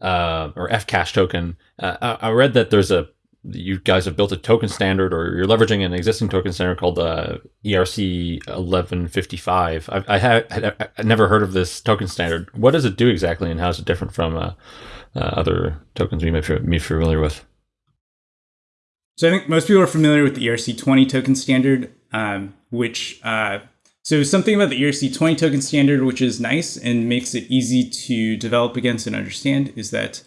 A: uh, or fCash token. Uh, I read that there's a you guys have built a token standard or you're leveraging an existing token standard called uh, ERC 1155. I, I had I never heard of this token standard. What does it do exactly and how is it different from uh, uh, other tokens we may be familiar with?
C: So I think most people are familiar with the ERC 20 token standard, um, which uh, so something about the ERC 20 token standard, which is nice and makes it easy to develop against and understand, is that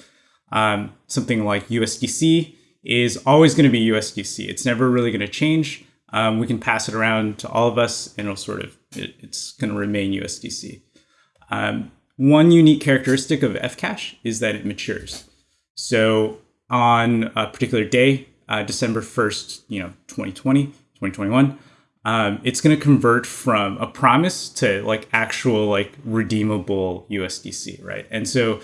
C: um, something like USDC is always going to be USDC. It's never really going to change. Um, we can pass it around to all of us, and it'll sort of it, it's going to remain USDC. Um, one unique characteristic of fCash is that it matures. So on a particular day, uh, December 1st, you know, 2020, 2021, um, it's going to convert from a promise to like actual like redeemable USDC, right? And so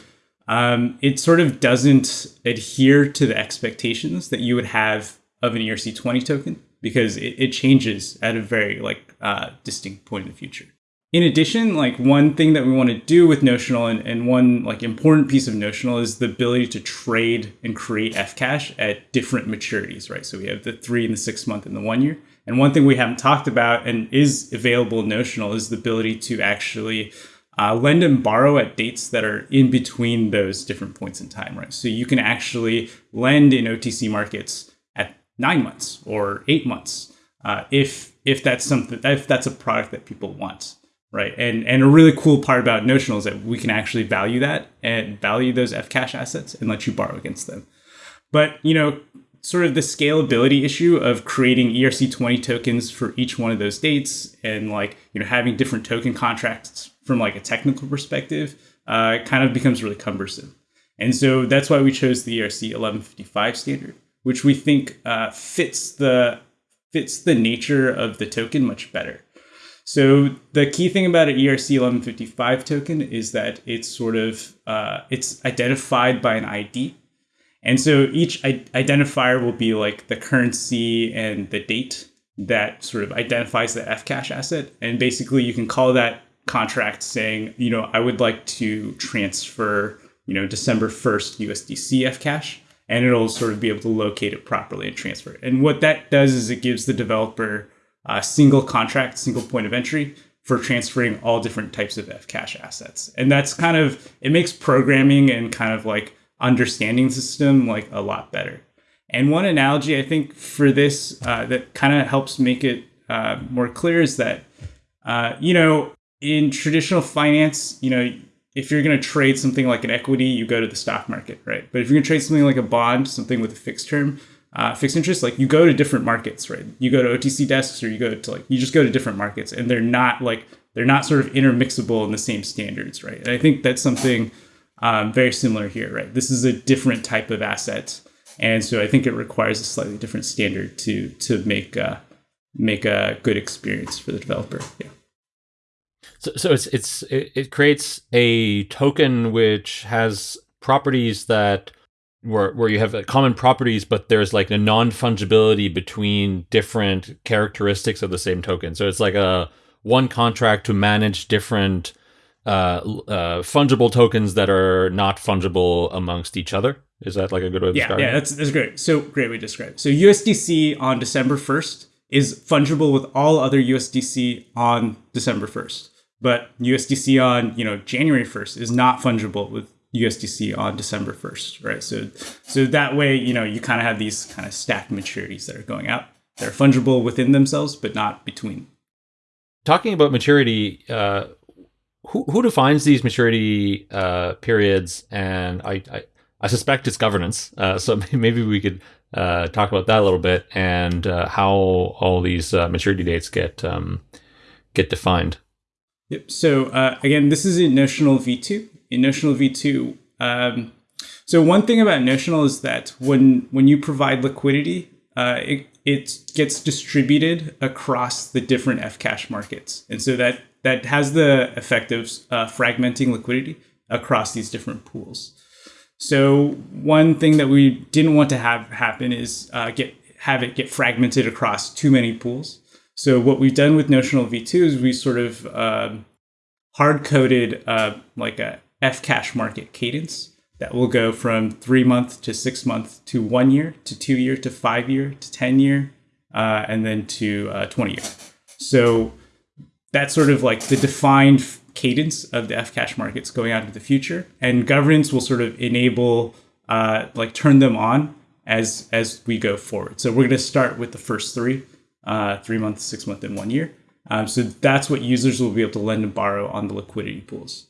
C: um, it sort of doesn't adhere to the expectations that you would have of an ERC20 token because it, it changes at a very like uh, distinct point in the future. In addition, like one thing that we want to do with Notional and, and one like important piece of Notional is the ability to trade and create fCash at different maturities, right? So we have the three and the six month and the one year. And one thing we haven't talked about and is available in Notional is the ability to actually uh, lend and borrow at dates that are in between those different points in time, right? So you can actually lend in OTC markets at nine months or eight months uh, if if that's something if that's a product that people want, right? And and a really cool part about Notional is that we can actually value that and value those fCash assets and let you borrow against them. But you know, sort of the scalability issue of creating ERC20 tokens for each one of those dates and like you know having different token contracts from like a technical perspective uh, kind of becomes really cumbersome. And so that's why we chose the ERC 1155 standard, which we think uh, fits the fits the nature of the token much better. So the key thing about an ERC 1155 token is that it's sort of uh, it's identified by an ID, and so each identifier will be like the currency and the date that sort of identifies the fCash asset, and basically you can call that contract saying, you know, I would like to transfer, you know, December 1st USDC fCash, and it'll sort of be able to locate it properly and transfer it. And what that does is it gives the developer a single contract, single point of entry for transferring all different types of fCash assets. And that's kind of, it makes programming and kind of like understanding the system like a lot better. And one analogy I think for this uh, that kind of helps make it uh, more clear is that, uh, you know, in traditional finance, you know, if you're going to trade something like an equity, you go to the stock market, right? But if you're going to trade something like a bond, something with a fixed term, uh, fixed interest, like you go to different markets, right? You go to OTC desks or you go to like, you just go to different markets and they're not like, they're not sort of intermixable in the same standards, right? And I think that's something um, very similar here, right? This is a different type of asset. And so I think it requires a slightly different standard to, to make, uh, make a good experience for the developer. Yeah.
A: So, so it's it's it, it creates a token which has properties that where where you have common properties, but there's like a non fungibility between different characteristics of the same token. So it's like a one contract to manage different uh, uh, fungible tokens that are not fungible amongst each other. Is that like a good way of
C: yeah,
A: describing
C: yeah, that's that's great. So great way to describe. So USDC on December first is fungible with all other USDC on December first. But USDC on you know January 1st is not fungible with USDC on December 1st, right? So so that way you know you kind of have these kind of stacked maturities that are going out. They're fungible within themselves, but not between.
A: Talking about maturity, uh, who who defines these maturity uh, periods? And I, I, I suspect it's governance. Uh, so (laughs) maybe we could uh, talk about that a little bit and uh, how all these uh, maturity dates get um, get defined.
C: Yep. So uh, again, this is in Notional V2. In Notional V2, um, so one thing about Notional is that when when you provide liquidity, uh, it it gets distributed across the different fCash markets, and so that that has the effect of uh, fragmenting liquidity across these different pools. So one thing that we didn't want to have happen is uh, get have it get fragmented across too many pools. So what we've done with Notional V2 is we sort of um, hard coded uh, like a fCash market cadence that will go from three month to six month to one year to two year to five year to 10 year, uh, and then to uh, 20 year. So that's sort of like the defined cadence of the fCash markets going out into the future. And governance will sort of enable, uh, like turn them on as as we go forward. So we're going to start with the first three uh, three months, six months, and one year. Um, so that's what users will be able to lend and borrow on the liquidity pools.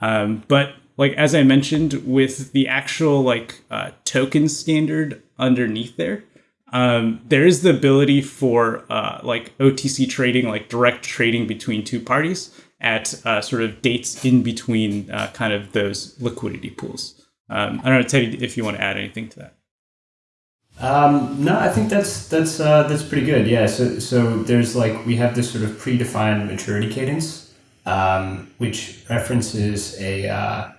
C: Um, but like as I mentioned, with the actual like uh, token standard underneath there, um, there is the ability for uh, like OTC trading, like direct trading between two parties at uh, sort of dates in between uh, kind of those liquidity pools. Um, I don't know, Teddy, if you want to add anything to that.
B: Um, no, I think that's that's uh, that's pretty good. Yeah. So so there's like we have this sort of predefined maturity cadence, um, which references a uh,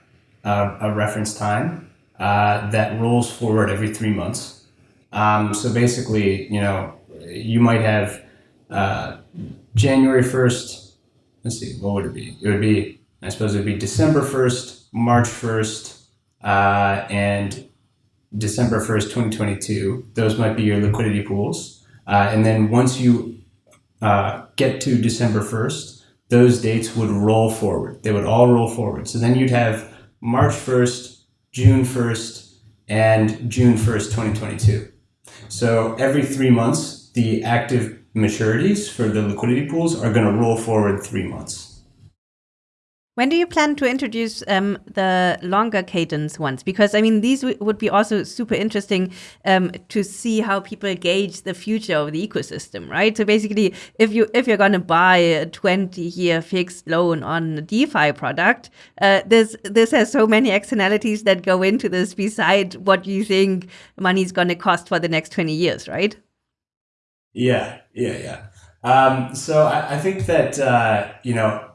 B: a, a, reference time uh, that rolls forward every three months. Um, so basically, you know, you might have uh, January first. Let's see, what would it be? It would be I suppose it would be December first, March first, uh, and December 1st, 2022. Those might be your liquidity pools. Uh, and then once you uh, get to December 1st, those dates would roll forward. They would all roll forward. So then you'd have March 1st, June 1st, and June 1st, 2022. So every three months, the active maturities for the liquidity pools are going to roll forward three months.
D: When do you plan to introduce um, the longer cadence ones? Because I mean, these would be also super interesting um, to see how people gauge the future of the ecosystem, right? So basically, if you if you're going to buy a 20 year fixed loan on a DeFi product, uh, this this has so many externalities that go into this beside what you think money is going to cost for the next 20 years, right?
B: Yeah, yeah, yeah. Um, so I, I, think that uh, you know,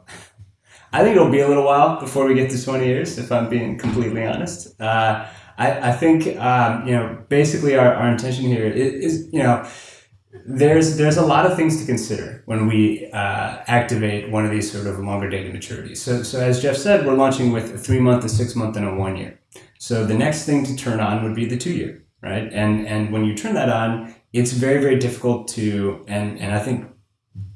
B: I think it'll be a little while before we get to twenty years. If I'm being completely honest, uh, I, I think um, you know, basically our, our intention here is, is you know there's there's a lot of things to consider when we uh, activate one of these sort of longer dated maturities. So, so as Jeff said, we're launching with a three month, a six month, and a one year. So the next thing to turn on would be the two year, right? And and when you turn that on, it's very very difficult to and and I think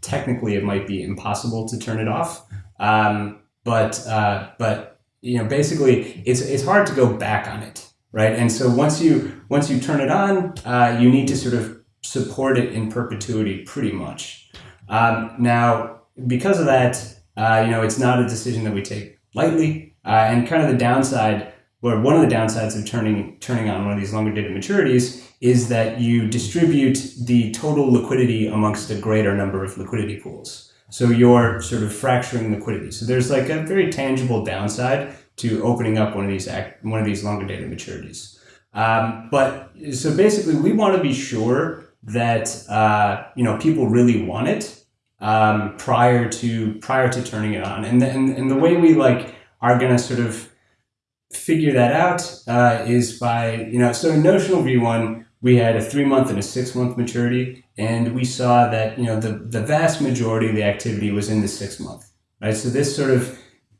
B: technically it might be impossible to turn it off. Um, but uh, but you know basically it's it's hard to go back on it, right? And so once you once you turn it on, uh, you need to sort of support it in perpetuity pretty much. Um, now, because of that, uh, you know, it's not a decision that we take lightly. Uh, and kind of the downside, or one of the downsides of turning turning on one of these longer dated maturities is that you distribute the total liquidity amongst a greater number of liquidity pools. So you're sort of fracturing liquidity. So there's like a very tangible downside to opening up one of these act, one of these longer dated maturities. Um, but so basically, we want to be sure that uh, you know people really want it um, prior to prior to turning it on, and the, and, and the way we like are going to sort of figure that out uh, is by you know so in notional v1 we had a three month and a six month maturity and we saw that you know the, the vast majority of the activity was in the six month right so this sort of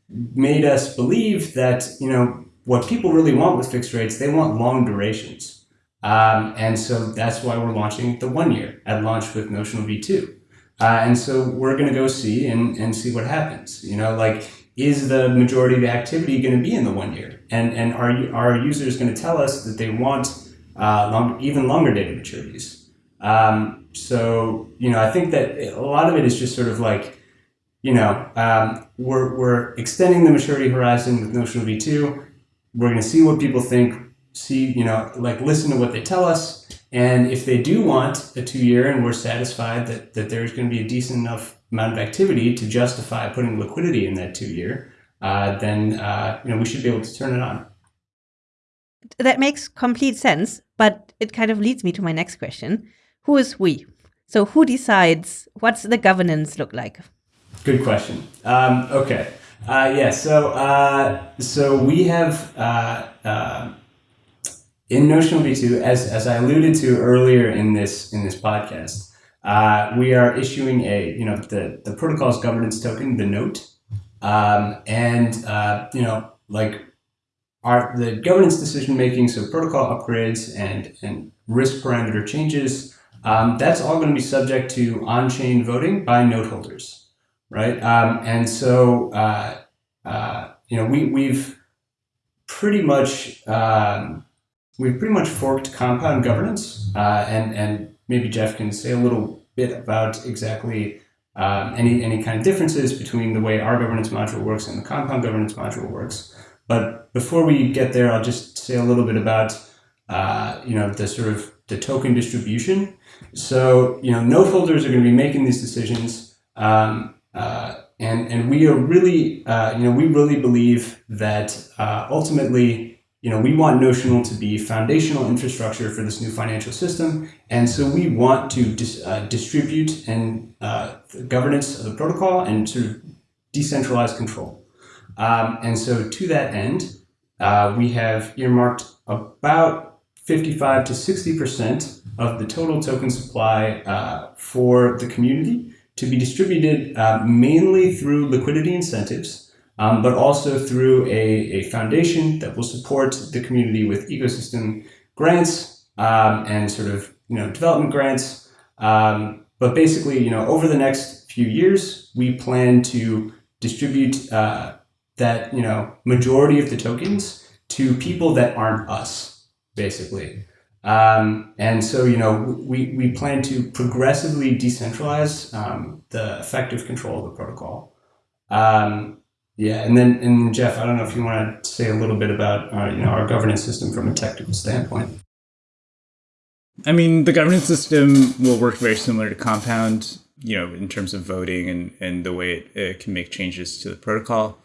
B: made us believe that you know what people really want with fixed rates they want long durations um, and so that's why we're launching the one year at launch with Notional V2. Uh, and so we're going to go see and, and see what happens. You know, like, is the majority of the activity going to be in the one year? And, and are, our users going to tell us that they want uh, long, even longer data maturities? Um, so, you know, I think that a lot of it is just sort of like, you know, um, we're, we're extending the maturity horizon with Notional V2. We're going to see what people think see, you know, like listen to what they tell us. And if they do want a two year and we're satisfied that, that there's going to be a decent enough amount of activity to justify putting liquidity in that two year, uh, then, uh, you know, we should be able to turn it on.
D: That makes complete sense, but it kind of leads me to my next question. Who is we? So who decides? What's the governance look like?
B: Good question. Um, okay. Uh, yeah. So uh, so we have uh, uh in Notional V2, as, as I alluded to earlier in this in this podcast, uh, we are issuing a you know the the protocol's governance token, the note, um, and uh, you know like our the governance decision making, so protocol upgrades and and risk parameter changes. Um, that's all going to be subject to on-chain voting by note holders, right? Um, and so uh, uh you know we we've pretty much um, we've pretty much forked compound governance, uh, and and maybe Jeff can say a little bit about exactly um, any any kind of differences between the way our governance module works and the compound governance module works. But before we get there, I'll just say a little bit about uh, you know the sort of the token distribution. So you know note holders are going to be making these decisions. Um, uh, and, and we are really, uh, you know, we really believe that uh, ultimately you know, we want Notional to be foundational infrastructure for this new financial system. And so we want to dis, uh, distribute and uh, governance of the protocol and sort of decentralized control. Um, and so to that end, uh, we have earmarked about 55 to 60% of the total token supply uh, for the community to be distributed uh, mainly through liquidity incentives um, but also through a, a foundation that will support the community with ecosystem grants um, and sort of you know development grants. Um, but basically, you know, over the next few years, we plan to distribute uh, that you know majority of the tokens to people that aren't us, basically. Um, and so, you know, we, we plan to progressively decentralize um, the effective control of the protocol. Um, yeah, and then and Jeff, I don't know if you want to say a little bit about uh, you know our governance system from a technical standpoint.
C: I mean, the governance system will work very similar to Compound, you know, in terms of voting and and the way it, it can make changes to the protocol.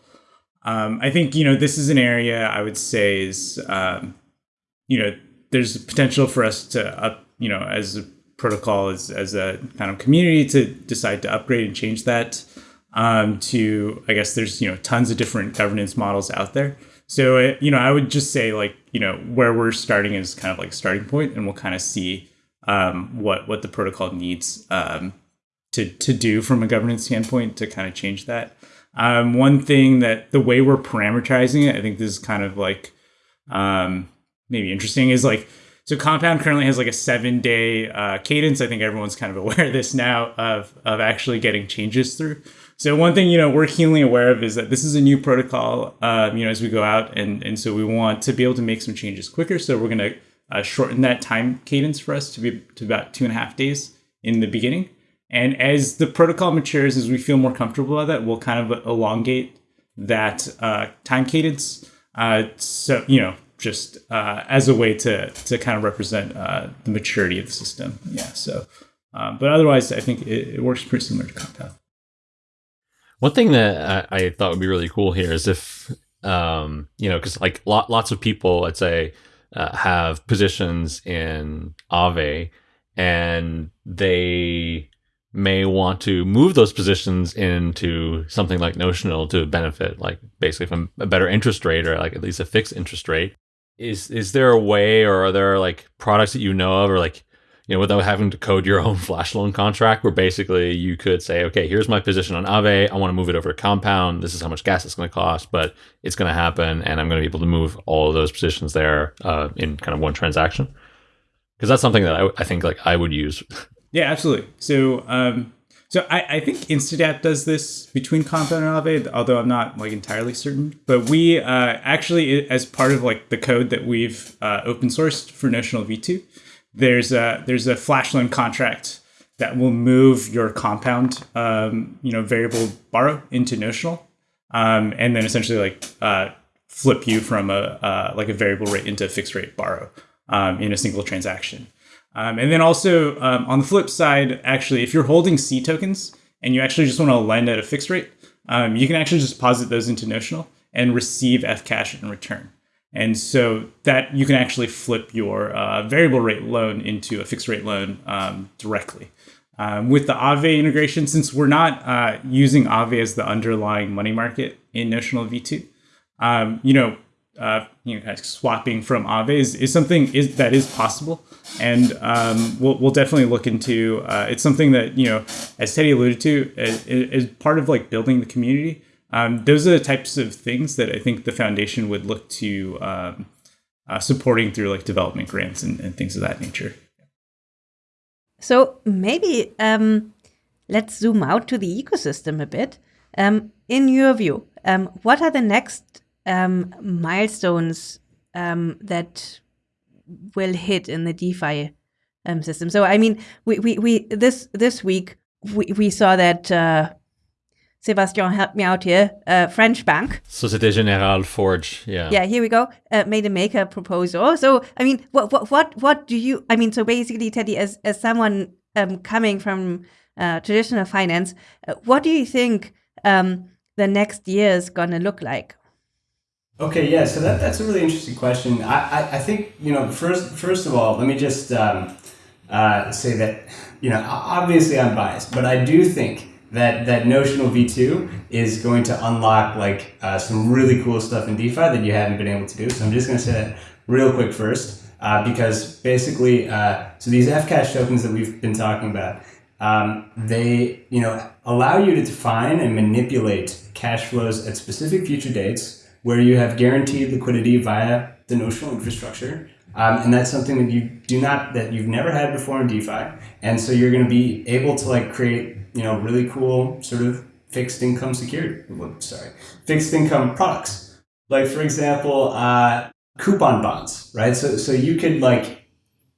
C: Um, I think you know this is an area I would say is um, you know there's potential for us to up you know as a protocol as, as a kind of community to decide to upgrade and change that um, to I guess there's you know tons of different governance models out there. So uh, you know I would just say like you know where we're starting is kind of like starting point, and we'll kind of see um, what what the protocol needs um, to to do from a governance standpoint to kind of change that. Um, one thing that the way we're parameterizing it, I think this is kind of like um, maybe interesting is like so compound currently has like a seven day uh, cadence. I think everyone's kind of aware of this now of of actually getting changes through. So one thing you know we're keenly aware of is that this is a new protocol um, you know as we go out and and so we want to be able to make some changes quicker. So we're going to uh, shorten that time cadence for us to be to about two and a half days in the beginning. And as the protocol matures as we feel more comfortable about that we'll kind of elongate that uh, time cadence. Uh, so you know just uh, as a way to to kind of represent uh, the maturity of the system. Yeah. So, um, but otherwise, I think it, it, works pretty similar to Compound.
A: One thing that I, I, thought would be really cool here is if um, you know, because like lot, lots of people, let's say, uh, have positions in Aave, and they may want to move those positions into something like notional to benefit like basically from a better interest rate or like at least a fixed interest rate is is there a way or are there like products that you know of or like you know without having to code your (laughs) own flash loan contract where basically you could say okay here's my position on Aave I want to move it over to compound. This is how much gas it's going to cost but it's going to happen and I'm going to be able to move all of those positions there uh, in kind of one transaction. Because that's something that I, I think like I would use.
C: Yeah absolutely. So um so I, I think Instadapp does this between Compound and Aave, although I'm not like entirely certain. But we uh, actually, as part of like the code that we've uh, open sourced for Notional V2, there's a there's a flash loan contract that will move your compound, um, you know, variable borrow into Notional, um, and then essentially like uh, flip you from a uh, like a variable rate into a fixed rate borrow um, in a single transaction. Um, and then also um, on the flip side, actually, if you're holding cTokens and you actually just want to lend at a fixed rate, um, you can actually just deposit those into Notional and receive fCash in return. And so that you can actually flip your uh, variable rate loan into a fixed rate loan um, directly. Um, with the Aave integration, since we're not uh, using Aave as the underlying money market in Notional V2, um, you know, uh, you know, kind of swapping from Aave is, is something is that is possible, and um, we'll we'll definitely look into. Uh, it's something that you know, as Teddy alluded to, is, is part of like building the community. Um, those are the types of things that I think the foundation would look to um, uh, supporting through like development grants and, and, things of that nature.
D: So maybe um, let's zoom out to the ecosystem a bit. Um, in your view, um, what are the next um, milestones um, that will hit in the DeFi um, system. So I mean, we, we, we this this week we, we saw that uh, Sebastien helped me out here. Uh, French bank,
A: Societe Generale Forge. Yeah.
D: Yeah. Here we go. Uh, made a maker proposal. So I mean, what what what what do you? I mean, so basically, Teddy, as as someone um, coming from uh, traditional finance, uh, what do you think um, the next year is gonna look like?
B: Okay, yeah, so that, that's a really interesting question. I, I, I think, you know, first first of all, let me just um, uh, say that, you know, obviously I'm biased, but I do think that, that Notional V2 is going to unlock like uh, some really cool stuff in DeFi that you haven't been able to do. So I'm just going to say that real quick first, uh, because basically, uh, so these fCash tokens that we've been talking about, um, they, you know, allow you to define and manipulate cash flows at specific future dates where you have guaranteed liquidity via the notional infrastructure. Um, and that's something that you do not, that you've never had before in DeFi. And so you're going to be able to like create, you know, really cool sort of fixed income security, sorry, fixed income products. Like for example, uh, coupon bonds, right? So, so you could like,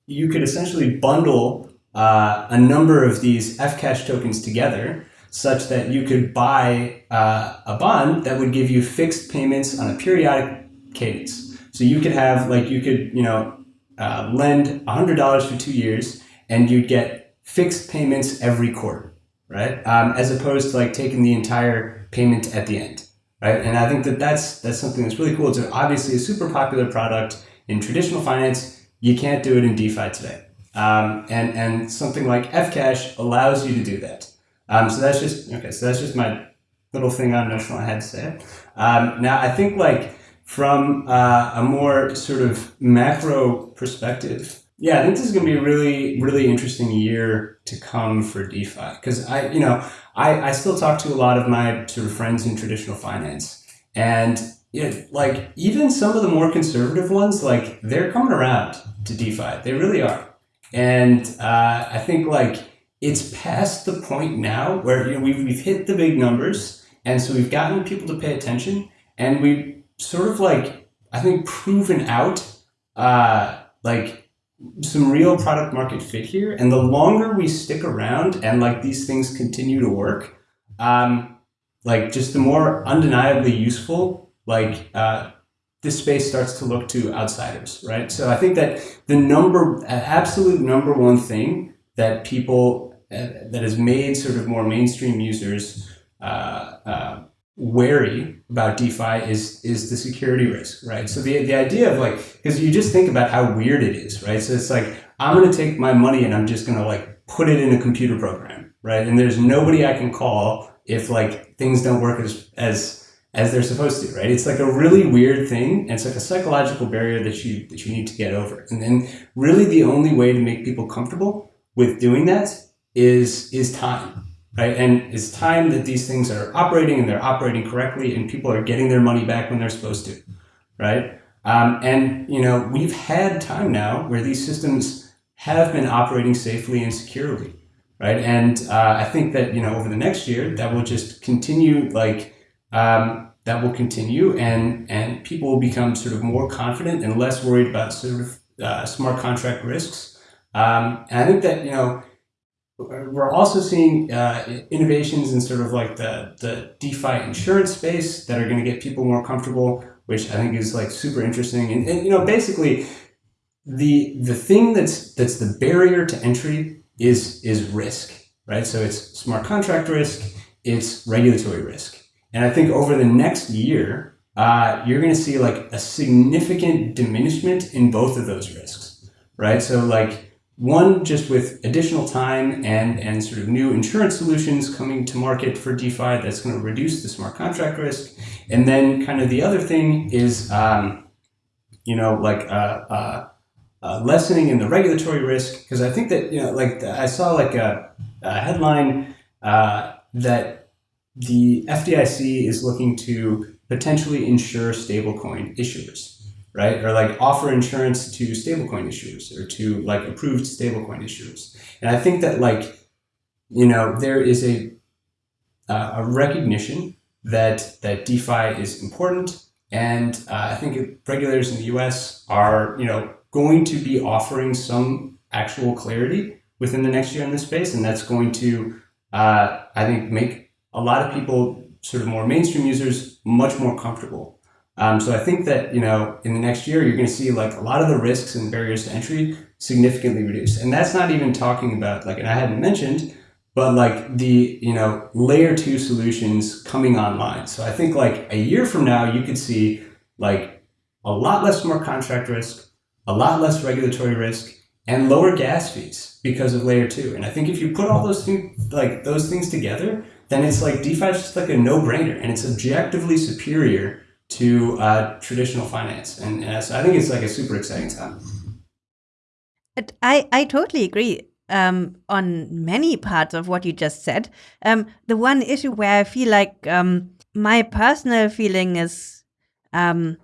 B: you could essentially bundle uh, a number of these fCash tokens together such that you could buy uh, a bond that would give you fixed payments on a periodic cadence. So you could have like you could you know uh, lend hundred dollars for two years and you'd get fixed payments every quarter, right? Um, as opposed to like taking the entire payment at the end, right? And I think that that's that's something that's really cool. It's obviously a super popular product in traditional finance. You can't do it in DeFi today. Um, and, and something like fCash allows you to do that. Um, so that's just, okay, so that's just my little thing on Notional I had to say. Um, now, I think like from uh, a more sort of macro perspective, yeah, I think this is going to be a really, really interesting year to come for DeFi. Because I, you know, I, I still talk to a lot of my sort of friends in traditional finance. And it, like even some of the more conservative ones, like they're coming around to DeFi. They really are. And uh, I think like it's past the point now where you know we've, we've hit the big numbers. And so we've gotten people to pay attention and we've sort of like, I think proven out uh, like some real product market fit here. And the longer we stick around and like these things continue to work, um, like just the more undeniably useful, like uh, this space starts to look to outsiders, right? So I think that the number, absolute number one thing that people, uh, that has made sort of more mainstream users uh, uh wary about DeFi is is the security risk, right? So the the idea of like because you just think about how weird it is, right? So it's like I'm going to take my money and I'm just going to like put it in a computer program, right? And there's nobody I can call if like things don't work as as as they're supposed to, right? It's like a really weird thing. And it's like a psychological barrier that you that you need to get over. And then really the only way to make people comfortable with doing that is is time right? And it's time that these things are operating and they're operating correctly and people are getting their money back when they're supposed to, right? Um, and, you know, we've had time now where these systems have been operating safely and securely, right? And uh, I think that, you know, over the next year, that will just continue, like, um, that will continue and, and people will become sort of more confident and less worried about sort of uh, smart contract risks. Um, and I think that, you know, we're also seeing uh, innovations in sort of like the, the DeFi insurance space that are going to get people more comfortable, which I think is like super interesting. And, and you know, basically, the the thing that's that's the barrier to entry is is risk, right? So it's smart contract risk, it's regulatory risk, and I think over the next year, uh, you're going to see like a significant diminishment in both of those risks, right? So like one, just with additional time and, and sort of new insurance solutions coming to market for DeFi that's going to reduce the smart contract risk. And then kind of the other thing is, um, you know, like uh, uh, uh, lessening in the regulatory risk. Because I think that, you know, like I saw like a, a headline that the FDIC is looking to potentially insure stablecoin issuers right? Or like offer insurance to stablecoin issuers or to like approved stablecoin issuers. And I think that like, you know, there is a, uh, a recognition that, that DeFi is important. And uh, I think regulators in the US are, you know, going to be offering some actual clarity within the next year in this space. And that's going to, uh, I think, make a lot of people, sort of more mainstream users, much more comfortable um, so I think that, you know, in the next year, you're going to see like a lot of the risks and barriers to entry significantly reduced. And that's not even talking about like, and I hadn't mentioned, but like the, you know, layer two solutions coming online. So I think like a year from now, you could see like a lot less smart contract risk, a lot less regulatory risk, and lower gas fees because of layer two. And I think if you put all those things, like those things together, then it's like DeFi is just like a no brainer and it's objectively superior to uh, traditional finance. And, and so I think it's like a super exciting time.
D: I, I totally agree um, on many parts of what you just said. Um, the one issue where I feel like um, my personal feeling is um,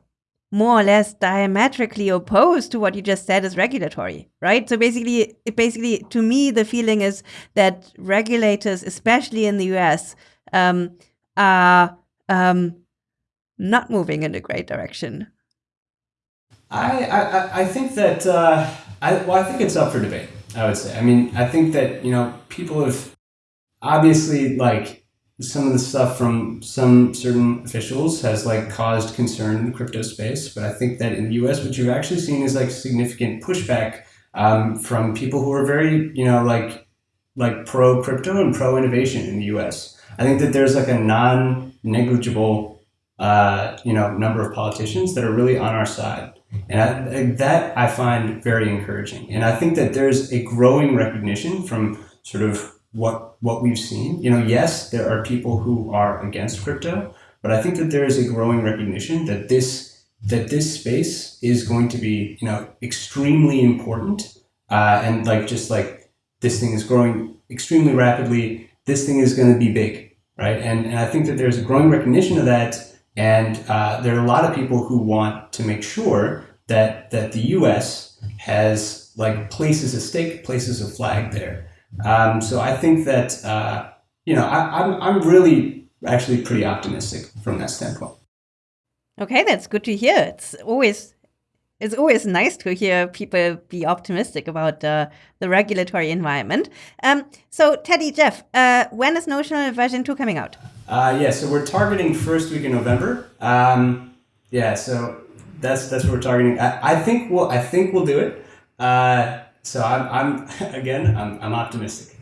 D: more or less diametrically opposed to what you just said is regulatory, right? So basically, basically, to me, the feeling is that regulators, especially in the US, um, are um, not moving in a great direction?
B: I I, I think that uh, I well I think it's up for debate. I would say. I mean, I think that you know people have obviously like some of the stuff from some certain officials has like caused concern in the crypto space, but I think that in the U.S. what you've actually seen is like significant pushback um, from people who are very you know like like pro crypto and pro innovation in the U.S. I think that there's like a non negligible uh, you know, number of politicians that are really on our side. And I, that I find very encouraging. And I think that there's a growing recognition from sort of what what we've seen. You know, yes, there are people who are against crypto, but I think that there is a growing recognition that this that this space is going to be you know extremely important uh, and like just like this thing is growing extremely rapidly. This thing is going to be big, right? And and I think that there's a growing recognition of that, and uh, there are a lot of people who want to make sure that that the U.S. has like places a stake, places a flag there. Um, so I think that uh, you know I, I'm I'm really actually pretty optimistic from that standpoint.
D: Okay, that's good to hear. It's always it's always nice to hear people be optimistic about uh, the regulatory environment. Um, so, Teddy, Jeff, uh, when is Notional version 2 coming out?
B: Uh, yeah, so we're targeting first week in November. Um, yeah, so that's that's what we're targeting. I, I think we'll I think we'll do it. Uh, so I'm, I'm (laughs) again I'm, I'm optimistic.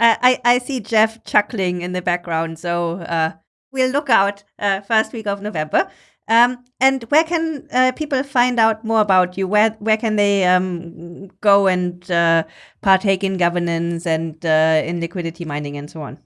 D: I, I see Jeff chuckling in the background, so uh, we'll look out uh, first week of November. Um, and where can uh, people find out more about you? Where where can they um, go and uh, partake in governance and uh, in liquidity mining and so on?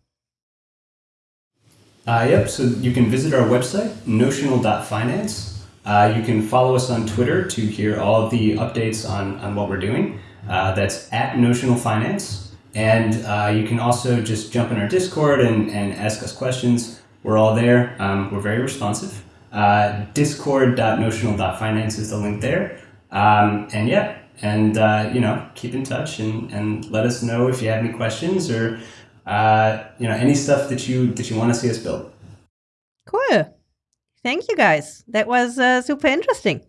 B: Uh, yep. So you can visit our website notional.finance. Uh, you can follow us on Twitter to hear all the updates on on what we're doing. Uh, that's at Notional Finance. And you can also just jump in our Discord and, and ask us questions. We're all there. Um, we're very responsive. Uh, discord.notional.finance is the link there. Um, and yeah, and uh, you know, keep in touch and, and let us know if you have any questions or uh, you know any stuff that you that you want to see us build.
D: Cool. Thank you guys. That was uh, super interesting.